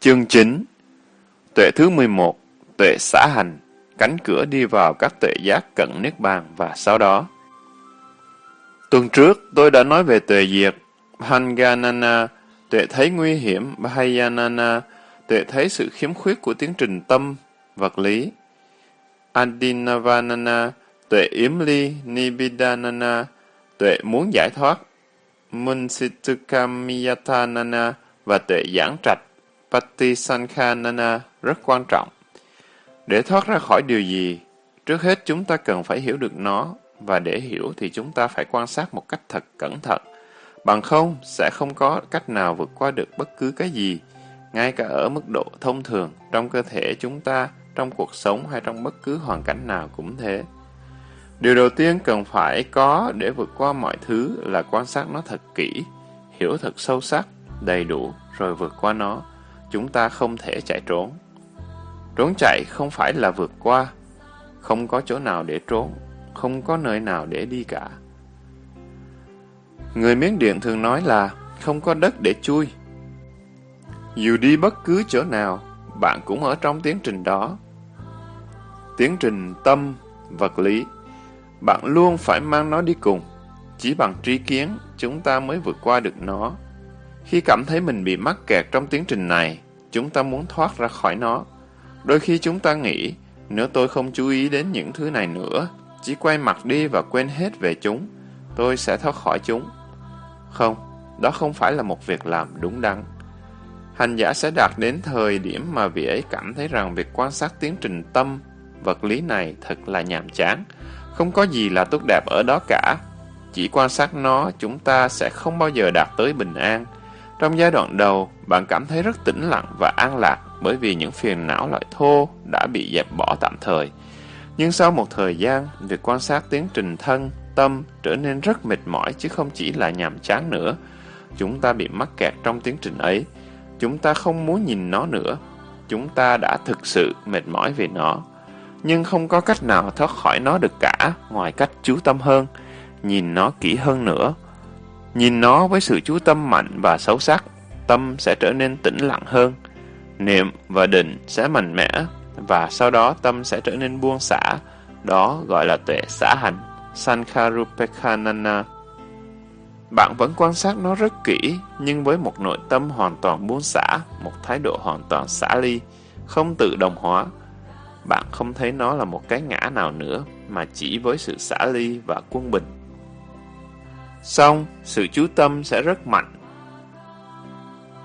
Chương 9 Tuệ thứ 11 Tuệ xã hành, Cánh cửa đi vào các tuệ giác cận Niết Bàn và sau đó. Tuần trước, tôi đã nói về tuệ diệt Hanganana Tuệ thấy nguy hiểm, Bhayanana, Tuệ thấy sự khiếm khuyết của tiến trình tâm, vật lý. Adinavanana, Tuệ yếm ly, Nibidanana, Tuệ muốn giải thoát. Munsitukamiyathanana và tuệ giảng trạch. Patisankhanana rất quan trọng. Để thoát ra khỏi điều gì, trước hết chúng ta cần phải hiểu được nó, và để hiểu thì chúng ta phải quan sát một cách thật cẩn thận. Bằng không, sẽ không có cách nào vượt qua được bất cứ cái gì, ngay cả ở mức độ thông thường trong cơ thể chúng ta, trong cuộc sống hay trong bất cứ hoàn cảnh nào cũng thế. Điều đầu tiên cần phải có để vượt qua mọi thứ là quan sát nó thật kỹ, hiểu thật sâu sắc, đầy đủ, rồi vượt qua nó. Chúng ta không thể chạy trốn. Trốn chạy không phải là vượt qua. Không có chỗ nào để trốn, không có nơi nào để đi cả. Người Miến Điện thường nói là không có đất để chui. Dù đi bất cứ chỗ nào, bạn cũng ở trong tiến trình đó. Tiến trình tâm, vật lý bạn luôn phải mang nó đi cùng. Chỉ bằng trí kiến, chúng ta mới vượt qua được nó. Khi cảm thấy mình bị mắc kẹt trong tiến trình này, chúng ta muốn thoát ra khỏi nó. Đôi khi chúng ta nghĩ, nếu tôi không chú ý đến những thứ này nữa, chỉ quay mặt đi và quên hết về chúng, tôi sẽ thoát khỏi chúng. Không, đó không phải là một việc làm đúng đắn. Hành giả sẽ đạt đến thời điểm mà vị ấy cảm thấy rằng việc quan sát tiến trình tâm, vật lý này thật là nhàm chán, không có gì là tốt đẹp ở đó cả. Chỉ quan sát nó, chúng ta sẽ không bao giờ đạt tới bình an. Trong giai đoạn đầu, bạn cảm thấy rất tĩnh lặng và an lạc bởi vì những phiền não loại thô đã bị dẹp bỏ tạm thời. Nhưng sau một thời gian, việc quan sát tiến trình thân, tâm trở nên rất mệt mỏi chứ không chỉ là nhàm chán nữa. Chúng ta bị mắc kẹt trong tiến trình ấy. Chúng ta không muốn nhìn nó nữa. Chúng ta đã thực sự mệt mỏi về nó nhưng không có cách nào thoát khỏi nó được cả ngoài cách chú tâm hơn, nhìn nó kỹ hơn nữa. Nhìn nó với sự chú tâm mạnh và sâu sắc, tâm sẽ trở nên tĩnh lặng hơn. Niệm và định sẽ mạnh mẽ, và sau đó tâm sẽ trở nên buông xả. Đó gọi là tuệ xả hành, Sankharupekhanana. Bạn vẫn quan sát nó rất kỹ, nhưng với một nội tâm hoàn toàn buông xả, một thái độ hoàn toàn xả ly, không tự đồng hóa, bạn không thấy nó là một cái ngã nào nữa, mà chỉ với sự xả ly và quân bình. Xong, sự chú tâm sẽ rất mạnh.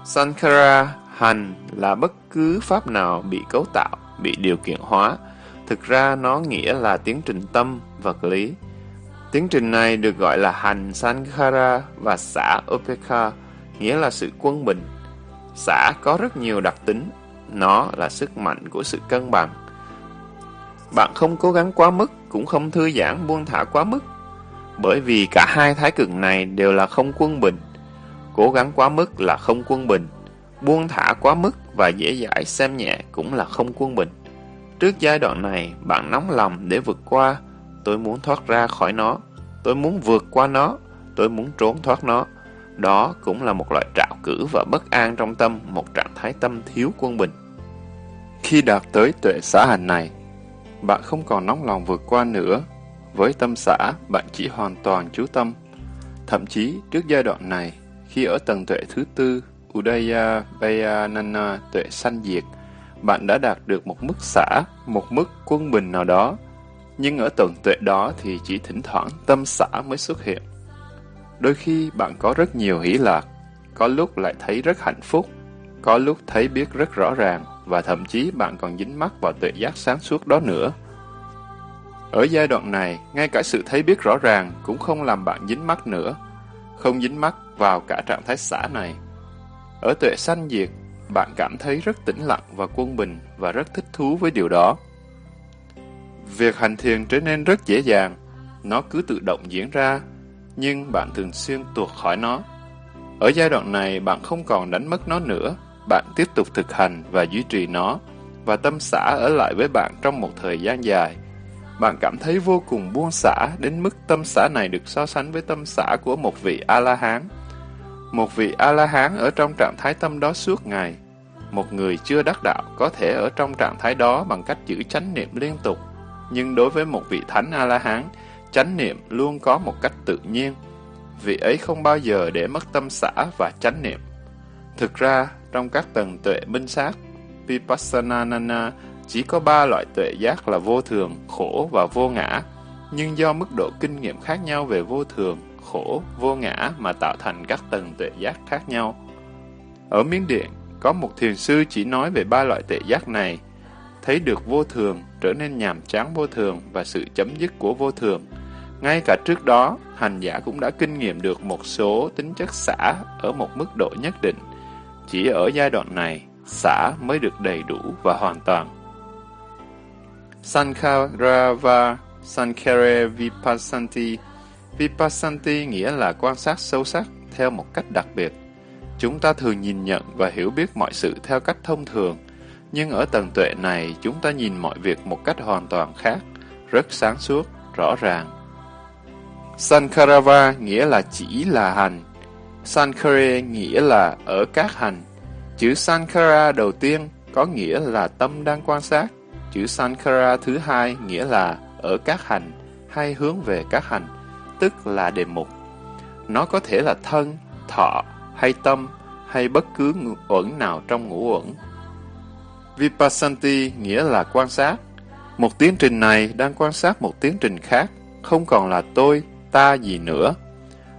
Sankara hành là bất cứ pháp nào bị cấu tạo, bị điều kiện hóa. Thực ra nó nghĩa là tiến trình tâm, vật lý. Tiến trình này được gọi là hành Sankara và xã Upekha, nghĩa là sự quân bình. Xã có rất nhiều đặc tính, nó là sức mạnh của sự cân bằng. Bạn không cố gắng quá mức, cũng không thư giãn buông thả quá mức. Bởi vì cả hai thái cực này đều là không quân bình. Cố gắng quá mức là không quân bình. Buông thả quá mức và dễ dãi xem nhẹ cũng là không quân bình. Trước giai đoạn này, bạn nóng lòng để vượt qua. Tôi muốn thoát ra khỏi nó. Tôi muốn vượt qua nó. Tôi muốn trốn thoát nó. Đó cũng là một loại trạo cử và bất an trong tâm, một trạng thái tâm thiếu quân bình. Khi đạt tới tuệ xã hành này, bạn không còn nóng lòng vượt qua nữa. Với tâm xã, bạn chỉ hoàn toàn chú tâm. Thậm chí, trước giai đoạn này, khi ở tầng tuệ thứ tư, Udaya Vayanana tuệ sanh diệt, bạn đã đạt được một mức xã, một mức quân bình nào đó. Nhưng ở tầng tuệ đó thì chỉ thỉnh thoảng tâm xã mới xuất hiện. Đôi khi bạn có rất nhiều hỷ lạc, có lúc lại thấy rất hạnh phúc, có lúc thấy biết rất rõ ràng, và thậm chí bạn còn dính mắc vào tuệ giác sáng suốt đó nữa. Ở giai đoạn này, ngay cả sự thấy biết rõ ràng cũng không làm bạn dính mắc nữa, không dính mắc vào cả trạng thái xả này. Ở tuệ sanh diệt, bạn cảm thấy rất tĩnh lặng và quân bình và rất thích thú với điều đó. Việc hành thiền trở nên rất dễ dàng, nó cứ tự động diễn ra, nhưng bạn thường xuyên tuột khỏi nó. Ở giai đoạn này, bạn không còn đánh mất nó nữa, bạn tiếp tục thực hành và duy trì nó, và tâm xã ở lại với bạn trong một thời gian dài. Bạn cảm thấy vô cùng buông xả đến mức tâm xả này được so sánh với tâm xả của một vị A-la-hán. Một vị A-la-hán ở trong trạng thái tâm đó suốt ngày. một người chưa đắc đạo có thể ở trong trạng thái đó bằng cách giữ chánh niệm liên tục. Nhưng đối với một vị thánh A-la-hán, chánh niệm luôn có một cách tự nhiên. Vị ấy không bao giờ để mất tâm xả và chánh niệm. Thực ra, trong các tầng tuệ minh sát, Vipassana chỉ có ba loại tuệ giác là vô thường, khổ và vô ngã. Nhưng do mức độ kinh nghiệm khác nhau về vô thường, khổ, vô ngã mà tạo thành các tầng tuệ giác khác nhau. Ở Miến Điện, có một thiền sư chỉ nói về ba loại tuệ giác này, thấy được vô thường, trở nên nhàm chán vô thường và sự chấm dứt của vô thường. Ngay cả trước đó, hành giả cũng đã kinh nghiệm được một số tính chất xả ở một mức độ nhất định. Chỉ ở giai đoạn này, xả mới được đầy đủ và hoàn toàn. Sankarava Sankare Vipassanti Vipassanti nghĩa là quan sát sâu sắc theo một cách đặc biệt. Chúng ta thường nhìn nhận và hiểu biết mọi sự theo cách thông thường, nhưng ở tầng tuệ này chúng ta nhìn mọi việc một cách hoàn toàn khác, rất sáng suốt, rõ ràng. Sankarava nghĩa là chỉ là hành. Sankare nghĩa là ở các hành. Chữ Sankara đầu tiên có nghĩa là tâm đang quan sát. Chữ Sankara thứ hai nghĩa là ở các hành hay hướng về các hành, tức là đề mục. Nó có thể là thân, thọ hay tâm hay bất cứ uẩn nào trong ngũ uẩn. Vipassanti nghĩa là quan sát. Một tiến trình này đang quan sát một tiến trình khác, không còn là tôi, ta gì nữa.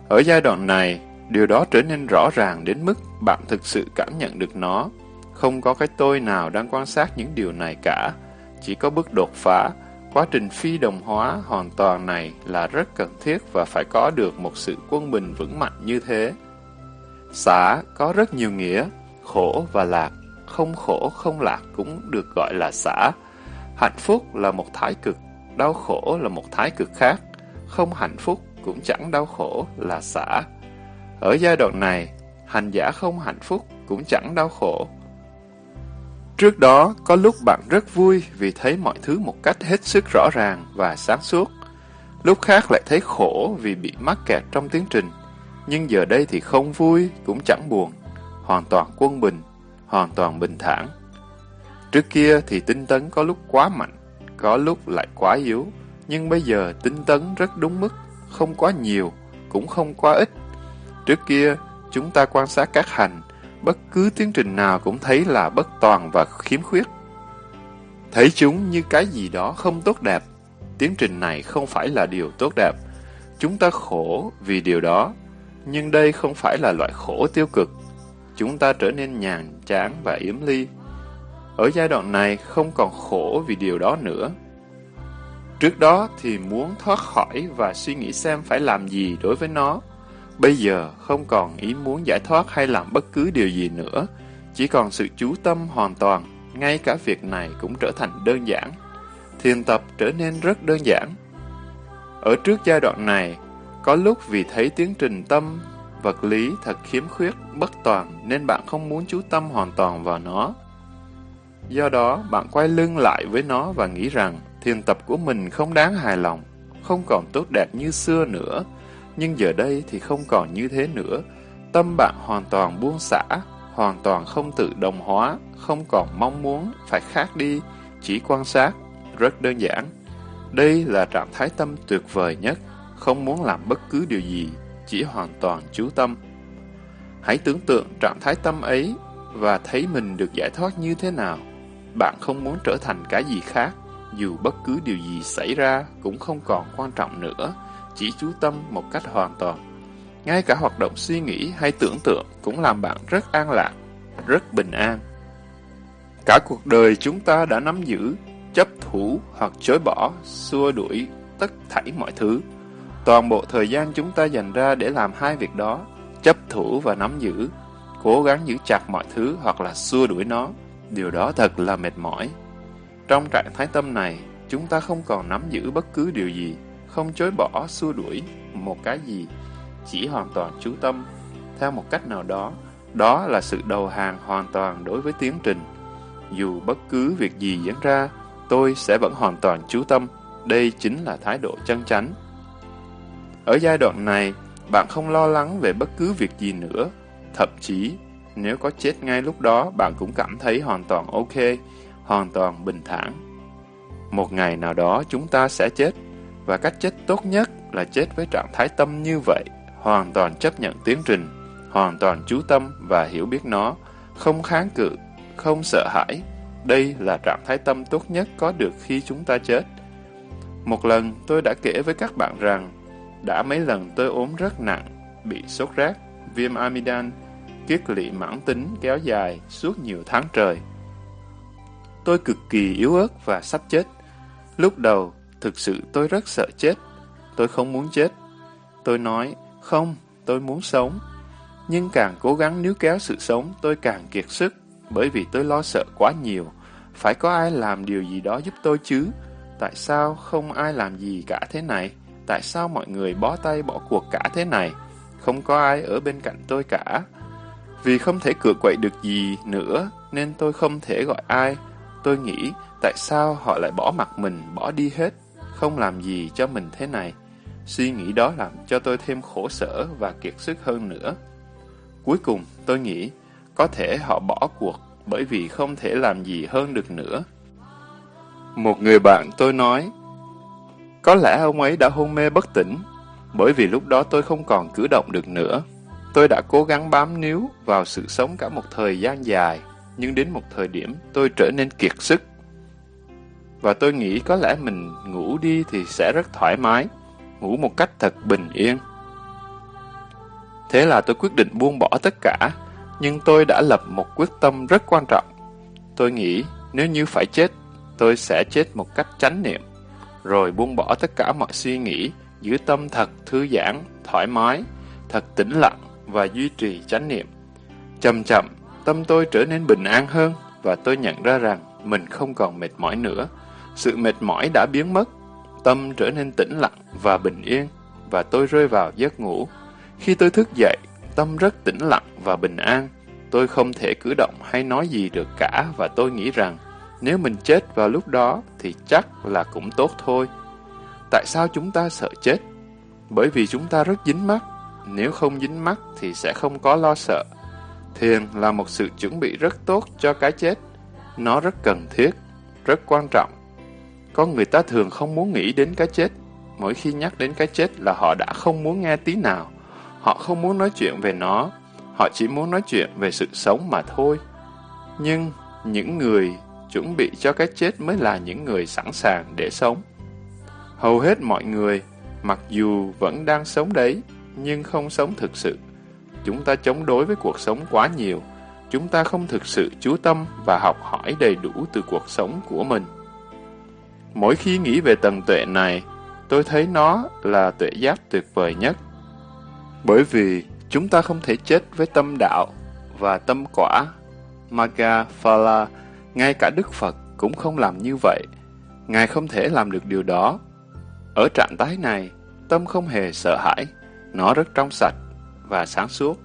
Ở giai đoạn này, điều đó trở nên rõ ràng đến mức bạn thực sự cảm nhận được nó. Không có cái tôi nào đang quan sát những điều này cả, chỉ có bước đột phá. Quá trình phi đồng hóa hoàn toàn này là rất cần thiết và phải có được một sự quân bình vững mạnh như thế. Xả có rất nhiều nghĩa, khổ và lạc, không khổ không lạc cũng được gọi là xả. Hạnh phúc là một thái cực, đau khổ là một thái cực khác, không hạnh phúc cũng chẳng đau khổ là xả. Ở giai đoạn này, hành giả không hạnh phúc cũng chẳng đau khổ. Trước đó, có lúc bạn rất vui vì thấy mọi thứ một cách hết sức rõ ràng và sáng suốt. Lúc khác lại thấy khổ vì bị mắc kẹt trong tiến trình. Nhưng giờ đây thì không vui, cũng chẳng buồn. Hoàn toàn quân bình, hoàn toàn bình thản. Trước kia thì tinh tấn có lúc quá mạnh, có lúc lại quá yếu. Nhưng bây giờ tinh tấn rất đúng mức, không quá nhiều, cũng không quá ít. Trước kia, chúng ta quan sát các hành, bất cứ tiến trình nào cũng thấy là bất toàn và khiếm khuyết. Thấy chúng như cái gì đó không tốt đẹp. Tiến trình này không phải là điều tốt đẹp. Chúng ta khổ vì điều đó, nhưng đây không phải là loại khổ tiêu cực. Chúng ta trở nên nhàn chán và yếm ly. Ở giai đoạn này không còn khổ vì điều đó nữa. Trước đó thì muốn thoát khỏi và suy nghĩ xem phải làm gì đối với nó. Bây giờ không còn ý muốn giải thoát hay làm bất cứ điều gì nữa, chỉ còn sự chú tâm hoàn toàn, ngay cả việc này cũng trở thành đơn giản. Thiền tập trở nên rất đơn giản. Ở trước giai đoạn này, có lúc vì thấy tiến trình tâm, vật lý thật khiếm khuyết, bất toàn nên bạn không muốn chú tâm hoàn toàn vào nó. Do đó, bạn quay lưng lại với nó và nghĩ rằng thiền tập của mình không đáng hài lòng, không còn tốt đẹp như xưa nữa, nhưng giờ đây thì không còn như thế nữa. Tâm bạn hoàn toàn buông xả, hoàn toàn không tự đồng hóa, không còn mong muốn phải khác đi, chỉ quan sát, rất đơn giản. Đây là trạng thái tâm tuyệt vời nhất, không muốn làm bất cứ điều gì, chỉ hoàn toàn chú tâm. Hãy tưởng tượng trạng thái tâm ấy và thấy mình được giải thoát như thế nào. Bạn không muốn trở thành cái gì khác, dù bất cứ điều gì xảy ra cũng không còn quan trọng nữa chỉ chú tâm một cách hoàn toàn. Ngay cả hoạt động suy nghĩ hay tưởng tượng cũng làm bạn rất an lạc, rất bình an. Cả cuộc đời chúng ta đã nắm giữ, chấp thủ hoặc chối bỏ, xua đuổi tất thảy mọi thứ. Toàn bộ thời gian chúng ta dành ra để làm hai việc đó, chấp thủ và nắm giữ, cố gắng giữ chặt mọi thứ hoặc là xua đuổi nó. Điều đó thật là mệt mỏi. Trong trạng thái tâm này, chúng ta không còn nắm giữ bất cứ điều gì, không chối bỏ, xua đuổi một cái gì, chỉ hoàn toàn chú tâm. Theo một cách nào đó, đó là sự đầu hàng hoàn toàn đối với tiến trình. Dù bất cứ việc gì diễn ra, tôi sẽ vẫn hoàn toàn chú tâm. Đây chính là thái độ chân chánh. Ở giai đoạn này, bạn không lo lắng về bất cứ việc gì nữa. Thậm chí, Nếu có chết ngay lúc đó, bạn cũng cảm thấy hoàn toàn ok, hoàn toàn bình thản. Một ngày nào đó chúng ta sẽ chết, và cách chết tốt nhất là chết với trạng thái tâm như vậy, hoàn toàn chấp nhận tiến trình, hoàn toàn chú tâm và hiểu biết nó, không kháng cự, không sợ hãi. Đây là trạng thái tâm tốt nhất có được khi chúng ta chết. Một lần tôi đã kể với các bạn rằng, đã mấy lần tôi ốm rất nặng, bị sốt rét, viêm amidan, kiết lỵ mãn tính kéo dài suốt nhiều tháng trời. Tôi cực kỳ yếu ớt và sắp chết. Lúc đầu, thực sự tôi rất sợ chết. Tôi không muốn chết. Tôi nói, không, tôi muốn sống. Nhưng càng cố gắng níu kéo sự sống, tôi càng kiệt sức, bởi vì tôi lo sợ quá nhiều. Phải có ai làm điều gì đó giúp tôi chứ? Tại sao không ai làm gì cả thế này? Tại sao mọi người bó tay bỏ cuộc cả thế này? Không có ai ở bên cạnh tôi cả. Vì không thể cựa quậy được gì nữa, nên tôi không thể gọi ai. Tôi nghĩ, tại sao họ lại bỏ mặt mình, bỏ đi hết, không làm gì cho mình thế này? Suy nghĩ đó làm cho tôi thêm khổ sở và kiệt sức hơn nữa. Cuối cùng, tôi nghĩ, có thể họ bỏ cuộc bởi vì không thể làm gì hơn được nữa. Một người bạn tôi nói, có lẽ ông ấy đã hôn mê bất tỉnh, bởi vì lúc đó tôi không còn cử động được nữa. Tôi đã cố gắng bám níu vào sự sống cả một thời gian dài, nhưng đến một thời điểm tôi trở nên kiệt sức. Và tôi nghĩ có lẽ mình ngủ đi thì sẽ rất thoải mái, ngủ một cách thật bình yên. Thế là tôi quyết định buông bỏ tất cả, nhưng tôi đã lập một quyết tâm rất quan trọng. Tôi nghĩ nếu như phải chết, tôi sẽ chết một cách chánh niệm, rồi buông bỏ tất cả mọi suy nghĩ, giữ tâm thật thư giãn, thoải mái, thật tĩnh lặng và duy trì chánh niệm. Chậm chậm, tâm tôi trở nên bình an hơn và tôi nhận ra rằng mình không còn mệt mỏi nữa. Sự mệt mỏi đã biến mất, tâm trở nên tĩnh lặng và bình yên và tôi rơi vào giấc ngủ. Khi tôi thức dậy, tâm rất tĩnh lặng và bình an. Tôi không thể cử động hay nói gì được cả và tôi nghĩ rằng nếu mình chết vào lúc đó thì chắc là cũng tốt thôi. Tại sao chúng ta sợ chết? Bởi vì chúng ta rất dính mắt nếu không dính mắt thì sẽ không có lo sợ. Thiền là một sự chuẩn bị rất tốt cho cái chết. Nó rất cần thiết, rất quan trọng. Con người ta thường không muốn nghĩ đến cái chết. Mỗi khi nhắc đến cái chết là họ đã không muốn nghe tí nào. Họ không muốn nói chuyện về nó. Họ chỉ muốn nói chuyện về sự sống mà thôi. Nhưng những người chuẩn bị cho cái chết mới là những người sẵn sàng để sống. Hầu hết mọi người, mặc dù vẫn đang sống đấy, nhưng không sống thực sự. Chúng ta chống đối với cuộc sống quá nhiều. Chúng ta không thực sự chú tâm và học hỏi đầy đủ từ cuộc sống của mình. Mỗi khi nghĩ về tầng tuệ này, tôi thấy nó là tuệ giác tuyệt vời nhất. Bởi vì chúng ta không thể chết với tâm đạo và tâm quả. Magga Phala, ngay cả Đức Phật cũng không làm như vậy. Ngài không thể làm được điều đó. Ở trạng thái này, tâm không hề sợ hãi, nó rất trong sạch và sáng suốt.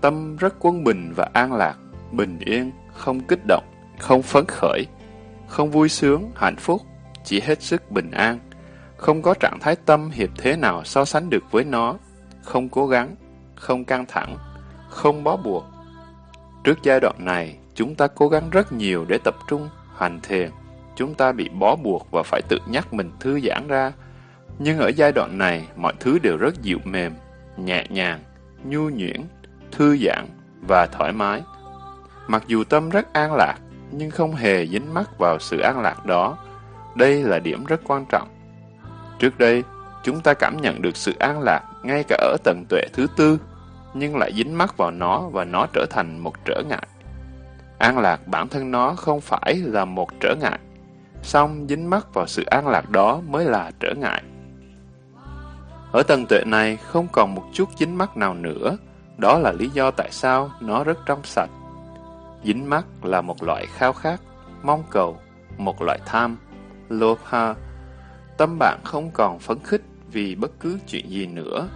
Tâm rất quân bình và an lạc, bình yên, không kích động, không phấn khởi, không vui sướng, hạnh phúc, chỉ hết sức bình an. Không có trạng thái tâm hiệp thế nào so sánh được với nó, không cố gắng, không căng thẳng, không bó buộc. Trước giai đoạn này, chúng ta cố gắng rất nhiều để tập trung, hành thiền. Chúng ta bị bó buộc và phải tự nhắc mình thư giãn ra, nhưng ở giai đoạn này, mọi thứ đều rất dịu mềm, nhẹ nhàng, nhu nhuyễn, thư giãn và thoải mái. Mặc dù tâm rất an lạc, nhưng không hề dính mắc vào sự an lạc đó. Đây là điểm rất quan trọng. Trước đây, chúng ta cảm nhận được sự an lạc ngay cả ở tầng tuệ thứ tư, nhưng lại dính mắc vào nó và nó trở thành một trở ngại. An lạc bản thân nó không phải là một trở ngại, song dính mắc vào sự an lạc đó mới là trở ngại. Ở tầng tuệ này không còn một chút dính mắc nào nữa, đó là lý do tại sao nó rất trong sạch. Dính mắc là một loại khao khát, mong cầu, một loại tham, lobha. Tâm bạn không còn phấn khích vì bất cứ chuyện gì nữa.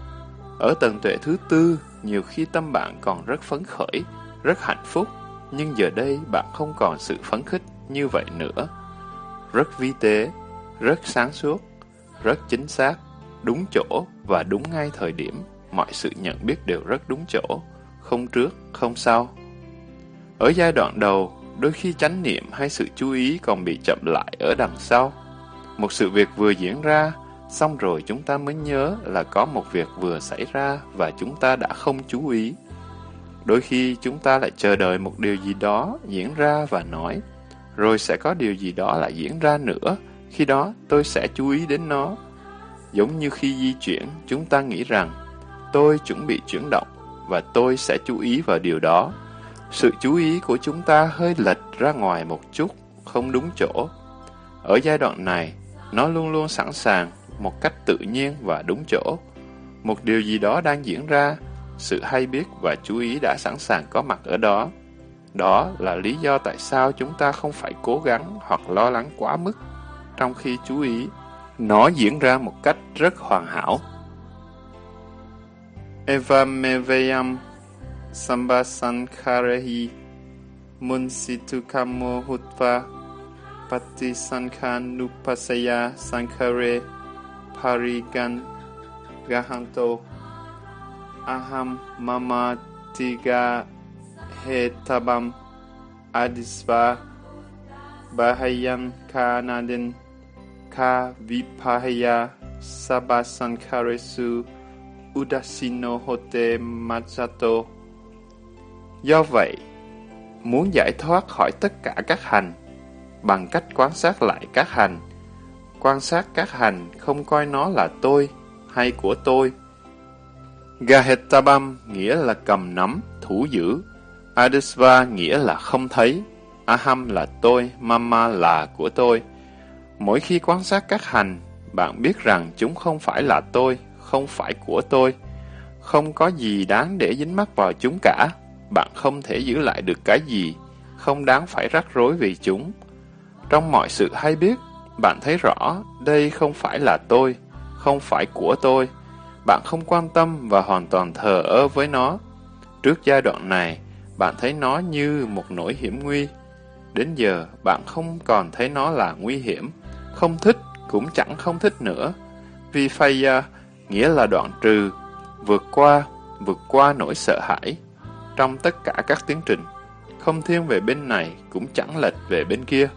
Ở tầng tuệ thứ tư, nhiều khi tâm bạn còn rất phấn khởi, rất hạnh phúc, nhưng giờ đây bạn không còn sự phấn khích như vậy nữa. Rất vi tế, rất sáng suốt, rất chính xác, đúng chỗ và đúng ngay thời điểm, mọi sự nhận biết đều rất đúng chỗ, không trước, không sau, Ở giai đoạn đầu, đôi khi chánh niệm hay sự chú ý còn bị chậm lại ở đằng sau. Một sự việc vừa diễn ra, xong rồi chúng ta mới nhớ là có một việc vừa xảy ra và chúng ta đã không chú ý. Đôi khi chúng ta lại chờ đợi một điều gì đó diễn ra và nói, rồi sẽ có điều gì đó lại diễn ra nữa, khi đó tôi sẽ chú ý đến nó. Giống như khi di chuyển, chúng ta nghĩ rằng tôi chuẩn bị chuyển động và tôi sẽ chú ý vào điều đó. Sự chú ý của chúng ta hơi lệch ra ngoài một chút, không đúng chỗ. Ở giai đoạn này, nó luôn luôn sẵn sàng một cách tự nhiên và đúng chỗ. Một điều gì đó đang diễn ra, sự hay biết và chú ý đã sẵn sàng có mặt ở đó. Đó là lý do tại sao chúng ta không phải cố gắng hoặc lo lắng quá mức trong khi chú ý. Nó diễn ra một cách rất hoàn hảo. Evamevayam සම්බාසංකාරෙහි මුන්සිතුකම්මෝ හුත්වා පත්ති සංඛානුපසයා සංකරේ පරිගන් ගහන්තෝ අහම් මමතිගා හේතබම් අදිස්වා බහයන් කානදෙන් කා විපහයා සබසංකරෙසු උදසිනෝ හොතේ මත්සතෝ Do vậy, muốn giải thoát khỏi tất cả các hành bằng cách quan sát lại các hành quan sát các hành không coi nó là tôi hay của tôi. Gahetabam nghĩa là cầm nắm, thủ giữ. Adisva nghĩa là không thấy. Aham là tôi, Mama là của tôi. Mỗi khi quan sát các hành, bạn biết rằng chúng không phải là tôi, không phải của tôi. Không có gì đáng để dính mắc vào chúng cả. Bạn không thể giữ lại được cái gì, không đáng phải rắc rối vì chúng. Trong mọi sự hay biết, bạn thấy rõ, đây không phải là tôi, không phải của tôi. Bạn không quan tâm và hoàn toàn thờ ơ với nó. Trước giai đoạn này, bạn thấy nó như một nỗi hiểm nguy. Đến giờ, bạn không còn thấy nó là nguy hiểm. Không thích, cũng chẳng không thích nữa. Vì Phaya nghĩa là đoạn trừ, vượt qua, vượt qua nỗi sợ hãi. Trong tất cả các tiến trình, không thiên về bên này, cũng chẳng lệch về bên kia.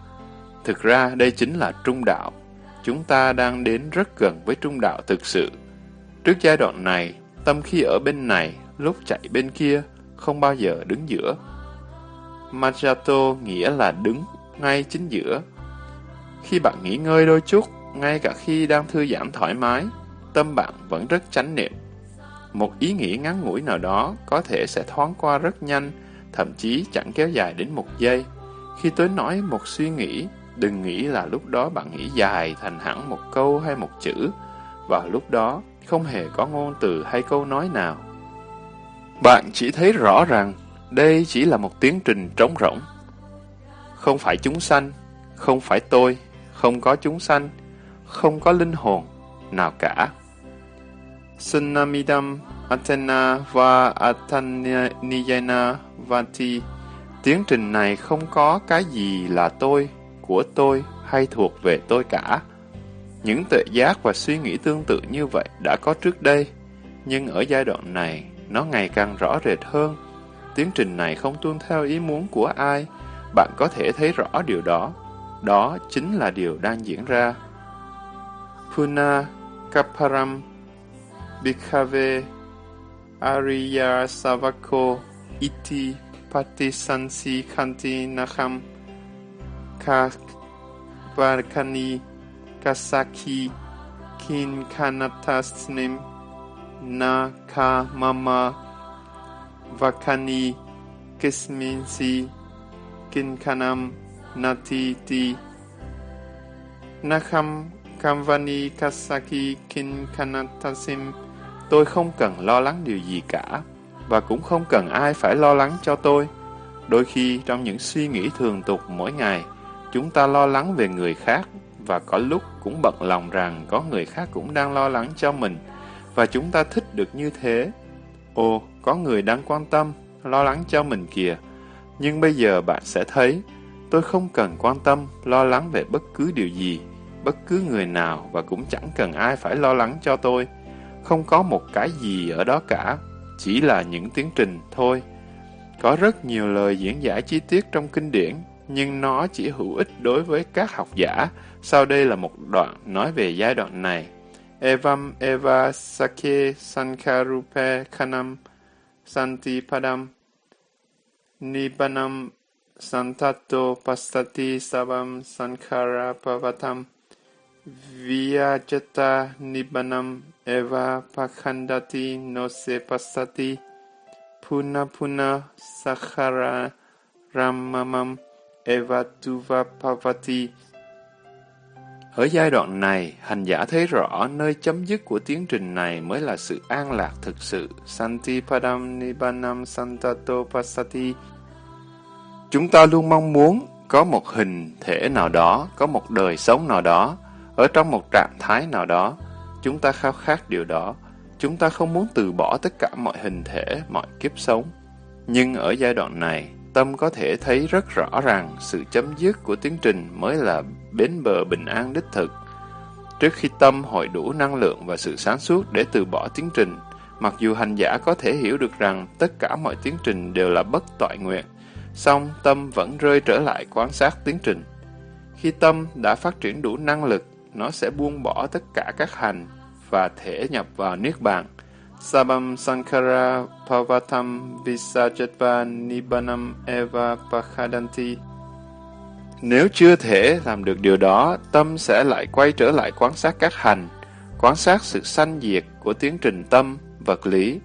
Thực ra đây chính là trung đạo. Chúng ta đang đến rất gần với trung đạo thực sự. Trước giai đoạn này, tâm khi ở bên này, lúc chạy bên kia, không bao giờ đứng giữa. Majato nghĩa là đứng ngay chính giữa. Khi bạn nghỉ ngơi đôi chút, ngay cả khi đang thư giãn thoải mái, tâm bạn vẫn rất chánh niệm. Một ý nghĩ ngắn ngủi nào đó có thể sẽ thoáng qua rất nhanh, thậm chí chẳng kéo dài đến một giây. Khi tôi nói một suy nghĩ, Đừng nghĩ là lúc đó bạn nghĩ dài thành hẳn một câu hay một chữ, và lúc đó không hề có ngôn từ hay câu nói nào. Bạn chỉ thấy rõ rằng đây chỉ là một tiến trình trống rỗng. Không phải chúng sanh, không phải tôi, không có chúng sanh, không có linh hồn nào cả. Sunamidam Athena và Athaniyana Vati Tiến trình này không có cái gì là tôi của tôi hay thuộc về tôi cả. Những tuệ giác và suy nghĩ tương tự như vậy đã có trước đây, nhưng ở giai đoạn này, nó ngày càng rõ rệt hơn. Tiến trình này không tuân theo ý muốn của ai, bạn có thể thấy rõ điều đó. Đó chính là điều đang diễn ra. Puna Kaparam bikave Arya savako iti patisansi kanti naham kak barkani kasaki kin kanatasnim na ka mama vakani kisminsi kin kanam nati ti naham kamvani kasaki kin kanatasim Tôi không cần lo lắng điều gì cả và cũng không cần ai phải lo lắng cho tôi. Đôi khi trong những suy nghĩ thường tục mỗi ngày, Chúng ta lo lắng về người khác và có lúc cũng bận lòng rằng có người khác cũng đang lo lắng cho mình và chúng ta thích được như thế. Ồ, có người đang quan tâm, lo lắng cho mình kìa. Nhưng bây giờ bạn sẽ thấy, tôi không cần quan tâm, lo lắng về bất cứ điều gì, bất cứ người nào và cũng chẳng cần ai phải lo lắng cho tôi. Không có một cái gì ở đó cả, chỉ là những tiến trình thôi. Có rất nhiều lời diễn giải chi tiết trong kinh điển, nhưng nó chỉ hữu ích đối với các học giả. Sau đây là một đoạn nói về giai đoạn này. Evam eva sake sankarupe khanam santipadam nibanam santato pastati savam sankara pavatam Nibanam Eva Pakhandati Nose Pasati. Puna Puna Sakhara Ramamam. Eva Tuva Pavati. Ở giai đoạn này, hành giả thấy rõ nơi chấm dứt của tiến trình này mới là sự an lạc thực sự. Santi Padam Nibanam Santato Pasati. Chúng ta luôn mong muốn có một hình thể nào đó, có một đời sống nào đó, ở trong một trạng thái nào đó, chúng ta khao khát điều đó. Chúng ta không muốn từ bỏ tất cả mọi hình thể, mọi kiếp sống. Nhưng ở giai đoạn này, tâm có thể thấy rất rõ ràng sự chấm dứt của tiến trình mới là bến bờ bình an đích thực. Trước khi tâm hội đủ năng lượng và sự sáng suốt để từ bỏ tiến trình, mặc dù hành giả có thể hiểu được rằng tất cả mọi tiến trình đều là bất toại nguyện, song tâm vẫn rơi trở lại quan sát tiến trình. Khi tâm đã phát triển đủ năng lực nó sẽ buông bỏ tất cả các hành và thể nhập vào Niết Bàn. Sabam Sankara Pavatam Visajatva Nibbanam Eva Pakhadanti Nếu chưa thể làm được điều đó, tâm sẽ lại quay trở lại quan sát các hành, quan sát sự sanh diệt của tiến trình tâm, vật lý.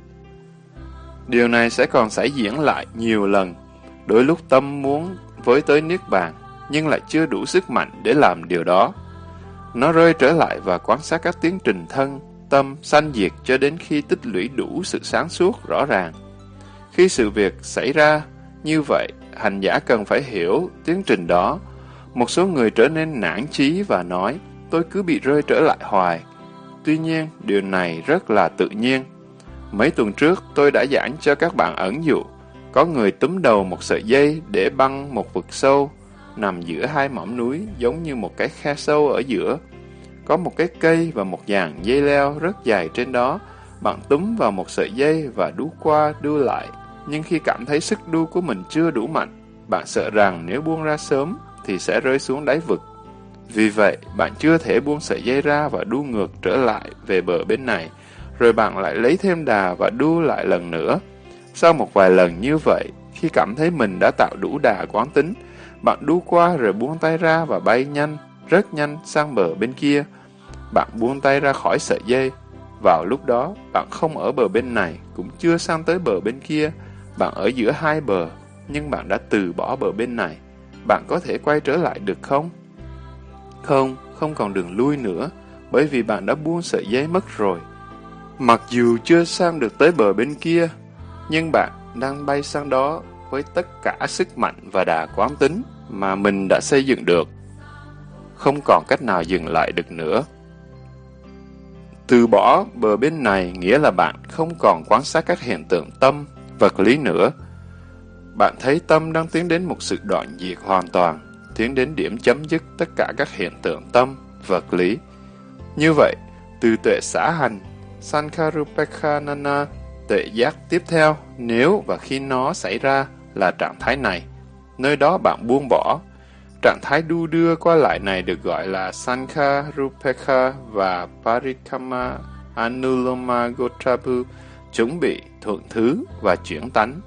Điều này sẽ còn xảy diễn lại nhiều lần, đôi lúc tâm muốn với tới Niết Bàn, nhưng lại chưa đủ sức mạnh để làm điều đó. Nó rơi trở lại và quan sát các tiến trình thân, tâm, sanh diệt cho đến khi tích lũy đủ sự sáng suốt rõ ràng. Khi sự việc xảy ra như vậy, hành giả cần phải hiểu tiến trình đó. Một số người trở nên nản chí và nói, tôi cứ bị rơi trở lại hoài. Tuy nhiên, điều này rất là tự nhiên. Mấy tuần trước, tôi đã giảng cho các bạn ẩn dụ. Có người túm đầu một sợi dây để băng một vực sâu, nằm giữa hai mỏm núi giống như một cái khe sâu ở giữa. Có một cái cây và một dàn dây leo rất dài trên đó. Bạn túm vào một sợi dây và đu qua đu lại. Nhưng khi cảm thấy sức đu của mình chưa đủ mạnh, bạn sợ rằng nếu buông ra sớm thì sẽ rơi xuống đáy vực. Vì vậy, bạn chưa thể buông sợi dây ra và đu ngược trở lại về bờ bên này, rồi bạn lại lấy thêm đà và đu lại lần nữa. Sau một vài lần như vậy, khi cảm thấy mình đã tạo đủ đà quán tính, bạn đu qua rồi buông tay ra và bay nhanh, rất nhanh sang bờ bên kia. Bạn buông tay ra khỏi sợi dây. Vào lúc đó, bạn không ở bờ bên này, cũng chưa sang tới bờ bên kia. Bạn ở giữa hai bờ, nhưng bạn đã từ bỏ bờ bên này. Bạn có thể quay trở lại được không? Không, không còn đường lui nữa, bởi vì bạn đã buông sợi dây mất rồi. Mặc dù chưa sang được tới bờ bên kia, nhưng bạn đang bay sang đó với tất cả sức mạnh và đà quán tính mà mình đã xây dựng được. Không còn cách nào dừng lại được nữa. Từ bỏ bờ bên này nghĩa là bạn không còn quan sát các hiện tượng tâm, vật lý nữa. Bạn thấy tâm đang tiến đến một sự đoạn diệt hoàn toàn, tiến đến điểm chấm dứt tất cả các hiện tượng tâm, vật lý. Như vậy, từ tuệ xã hành, Sankarupekhanana, tuệ giác tiếp theo, nếu và khi nó xảy ra là trạng thái này. Nơi đó bạn buông bỏ. Trạng thái đu đưa qua lại này được gọi là Sankha Rupekha và Parikama Anuloma Gotrabu, chuẩn bị, thuận thứ và chuyển tánh.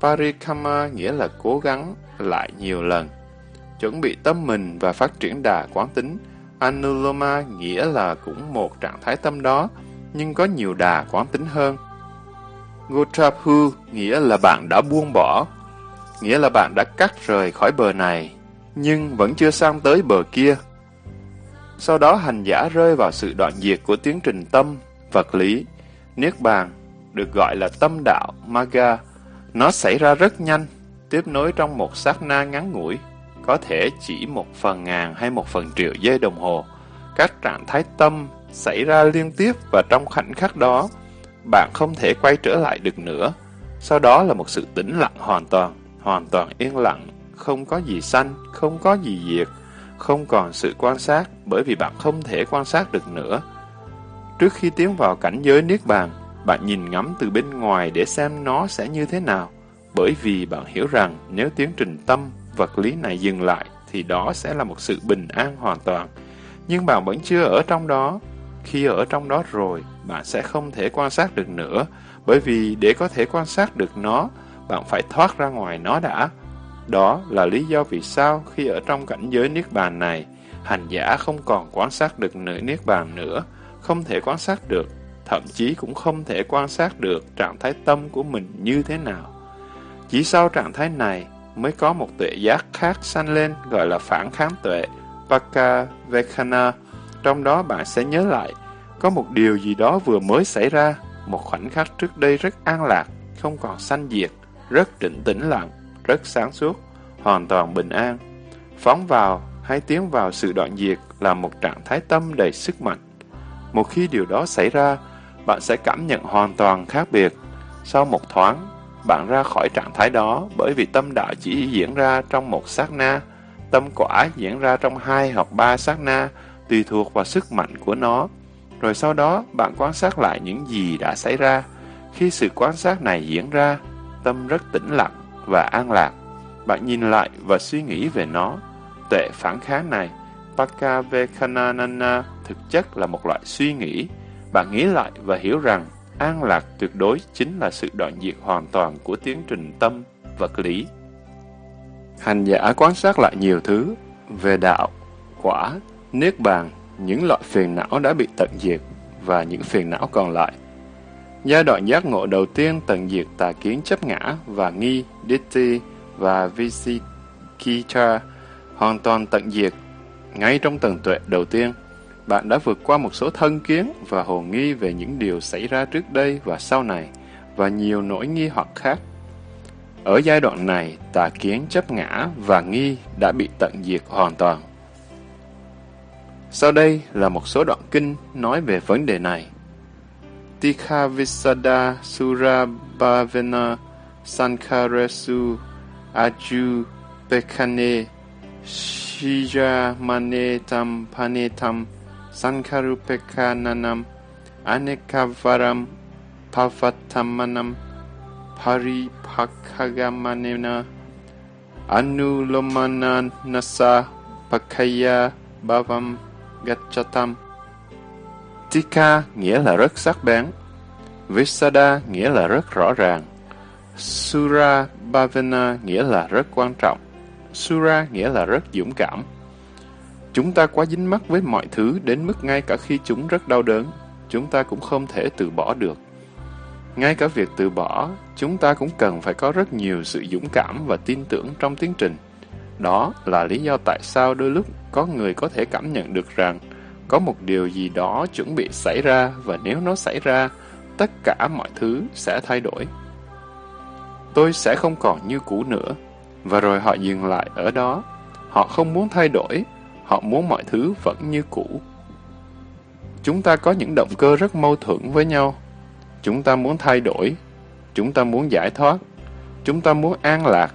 Parikama nghĩa là cố gắng lại nhiều lần. Chuẩn bị tâm mình và phát triển đà quán tính. Anuloma nghĩa là cũng một trạng thái tâm đó, nhưng có nhiều đà quán tính hơn. Gotrapu nghĩa là bạn đã buông bỏ, nghĩa là bạn đã cắt rời khỏi bờ này, nhưng vẫn chưa sang tới bờ kia. Sau đó hành giả rơi vào sự đoạn diệt của tiến trình tâm, vật lý, niết bàn, được gọi là tâm đạo, maga. Nó xảy ra rất nhanh, tiếp nối trong một sát na ngắn ngủi, có thể chỉ một phần ngàn hay một phần triệu giây đồng hồ. Các trạng thái tâm xảy ra liên tiếp và trong khoảnh khắc đó, bạn không thể quay trở lại được nữa. Sau đó là một sự tĩnh lặng hoàn toàn hoàn toàn yên lặng, không có gì sanh, không có gì diệt, không còn sự quan sát bởi vì bạn không thể quan sát được nữa. Trước khi tiến vào cảnh giới Niết Bàn, bạn nhìn ngắm từ bên ngoài để xem nó sẽ như thế nào. bởi vì bạn hiểu rằng nếu tiến trình tâm, vật lý này dừng lại, thì đó sẽ là một sự bình an hoàn toàn. Nhưng bạn vẫn chưa ở trong đó. Khi ở trong đó rồi, bạn sẽ không thể quan sát được nữa, bởi vì để có thể quan sát được nó, bạn phải thoát ra ngoài nó đã. Đó là lý do vì sao khi ở trong cảnh giới Niết Bàn này, hành giả không còn quan sát được nửa Niết Bàn nữa, không thể quan sát được, thậm chí cũng không thể quan sát được trạng thái tâm của mình như thế nào. Chỉ sau trạng thái này mới có một tuệ giác khác sanh lên gọi là phản kháng tuệ, Pakavekana. Trong đó bạn sẽ nhớ lại, có một điều gì đó vừa mới xảy ra, một khoảnh khắc trước đây rất an lạc, không còn sanh diệt, rất trịnh tĩnh lặng, rất sáng suốt, hoàn toàn bình an. Phóng vào hay tiến vào sự đoạn diệt là một trạng thái tâm đầy sức mạnh. Một khi điều đó xảy ra, bạn sẽ cảm nhận hoàn toàn khác biệt. Sau một thoáng, bạn ra khỏi trạng thái đó bởi vì tâm đạo chỉ diễn ra trong một sát na, tâm quả diễn ra trong hai hoặc ba sát na, tùy thuộc vào sức mạnh của nó. Rồi sau đó, bạn quan sát lại những gì đã xảy ra. Khi sự quan sát này diễn ra, tâm rất tĩnh lặng và an lạc. Bạn nhìn lại và suy nghĩ về nó. Tuệ phản kháng này, Pakavekananana, thực chất là một loại suy nghĩ. Bạn nghĩ lại và hiểu rằng an lạc tuyệt đối chính là sự đoạn diệt hoàn toàn của tiến trình tâm, vật lý. Hành giả quan sát lại nhiều thứ về đạo, quả, niết bàn, những loại phiền não đã bị tận diệt và những phiền não còn lại. Giai đoạn giác ngộ đầu tiên tận diệt tà kiến chấp ngã và nghi, ditti và visikita hoàn toàn tận diệt ngay trong tầng tuệ đầu tiên. Bạn đã vượt qua một số thân kiến và hồ nghi về những điều xảy ra trước đây và sau này, và nhiều nỗi nghi hoặc khác. Ở giai đoạn này, tà kiến chấp ngã và nghi đã bị tận diệt hoàn toàn. Sau đây là một số đoạn kinh nói về vấn đề này. Tikha Visada Surabhavena Sankaresu Aju Pekane Shija Manetam Panetam Sankarupekananam Anekavaram Pavatamanam Paripakagamanena Anulomana Nasa Pakaya Bhavam Gachatam Tika nghĩa là rất sắc bén Visada nghĩa là rất rõ ràng Sura Bhavana nghĩa là rất quan trọng Sura nghĩa là rất dũng cảm Chúng ta quá dính mắc với mọi thứ đến mức ngay cả khi chúng rất đau đớn, chúng ta cũng không thể từ bỏ được. Ngay cả việc từ bỏ, chúng ta cũng cần phải có rất nhiều sự dũng cảm và tin tưởng trong tiến trình. Đó là lý do tại sao đôi lúc có người có thể cảm nhận được rằng có một điều gì đó chuẩn bị xảy ra và nếu nó xảy ra, tất cả mọi thứ sẽ thay đổi. Tôi sẽ không còn như cũ nữa. Và rồi họ dừng lại ở đó. Họ không muốn thay đổi Họ muốn mọi thứ vẫn như cũ. Chúng ta có những động cơ rất mâu thuẫn với nhau. Chúng ta muốn thay đổi. Chúng ta muốn giải thoát. Chúng ta muốn an lạc.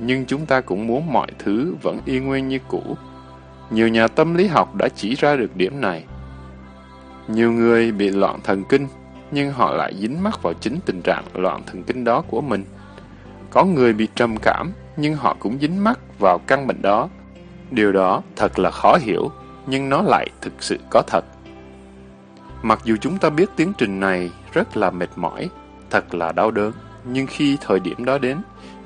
Nhưng chúng ta cũng muốn mọi thứ vẫn y nguyên như cũ. Nhiều nhà tâm lý học đã chỉ ra được điểm này. Nhiều người bị loạn thần kinh, nhưng họ lại dính mắc vào chính tình trạng loạn thần kinh đó của mình. Có người bị trầm cảm, nhưng họ cũng dính mắc vào căn bệnh đó. Điều đó thật là khó hiểu, nhưng nó lại thực sự có thật. Mặc dù chúng ta biết tiến trình này rất là mệt mỏi, thật là đau đớn, nhưng khi thời điểm đó đến,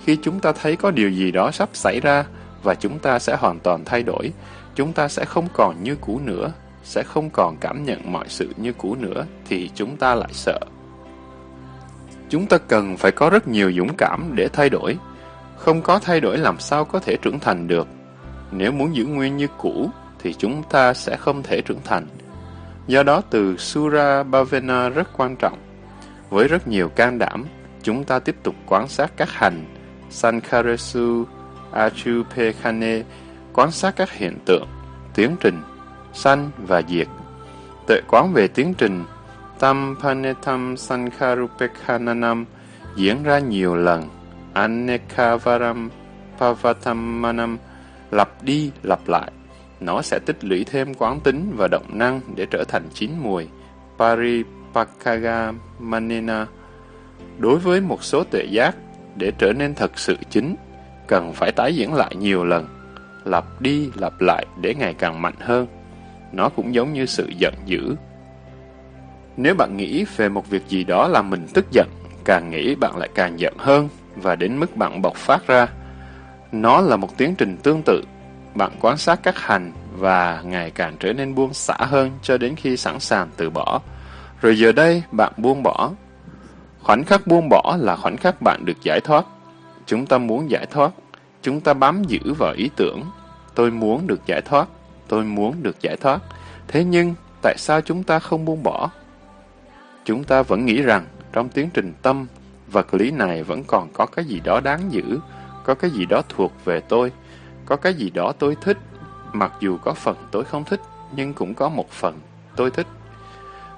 khi chúng ta thấy có điều gì đó sắp xảy ra và chúng ta sẽ hoàn toàn thay đổi, chúng ta sẽ không còn như cũ nữa, sẽ không còn cảm nhận mọi sự như cũ nữa, thì chúng ta lại sợ. Chúng ta cần phải có rất nhiều dũng cảm để thay đổi. Không có thay đổi làm sao có thể trưởng thành được. Nếu muốn giữ nguyên như cũ, thì chúng ta sẽ không thể trưởng thành. Do đó từ Sura Bhavana rất quan trọng. Với rất nhiều can đảm, chúng ta tiếp tục quan sát các hành, Sankaresu, Achupekane, quan sát các hiện tượng, tiến trình, sanh và diệt. Tuệ quán về tiến trình, Tampanetam sankharupekhananam diễn ra nhiều lần, Anekavaram Pavatamanam lặp đi lặp lại. Nó sẽ tích lũy thêm quán tính và động năng để trở thành chín mùi. Paripakaga Manena Đối với một số tuệ giác, để trở nên thật sự chính, cần phải tái diễn lại nhiều lần, lặp đi lặp lại để ngày càng mạnh hơn. Nó cũng giống như sự giận dữ. Nếu bạn nghĩ về một việc gì đó làm mình tức giận, càng nghĩ bạn lại càng giận hơn và đến mức bạn bộc phát ra. Nó là một tiến trình tương tự. Bạn quan sát các hành và ngày càng trở nên buông xả hơn cho đến khi sẵn sàng từ bỏ. Rồi giờ đây, bạn buông bỏ. Khoảnh khắc buông bỏ là khoảnh khắc bạn được giải thoát. Chúng ta muốn giải thoát. Chúng ta bám giữ vào ý tưởng. Tôi muốn được giải thoát. Tôi muốn được giải thoát. Thế nhưng, tại sao chúng ta không buông bỏ? Chúng ta vẫn nghĩ rằng, trong tiến trình tâm, vật lý này vẫn còn có cái gì đó đáng giữ, có cái gì đó thuộc về tôi, có cái gì đó tôi thích, mặc dù có phần tôi không thích, nhưng cũng có một phần tôi thích.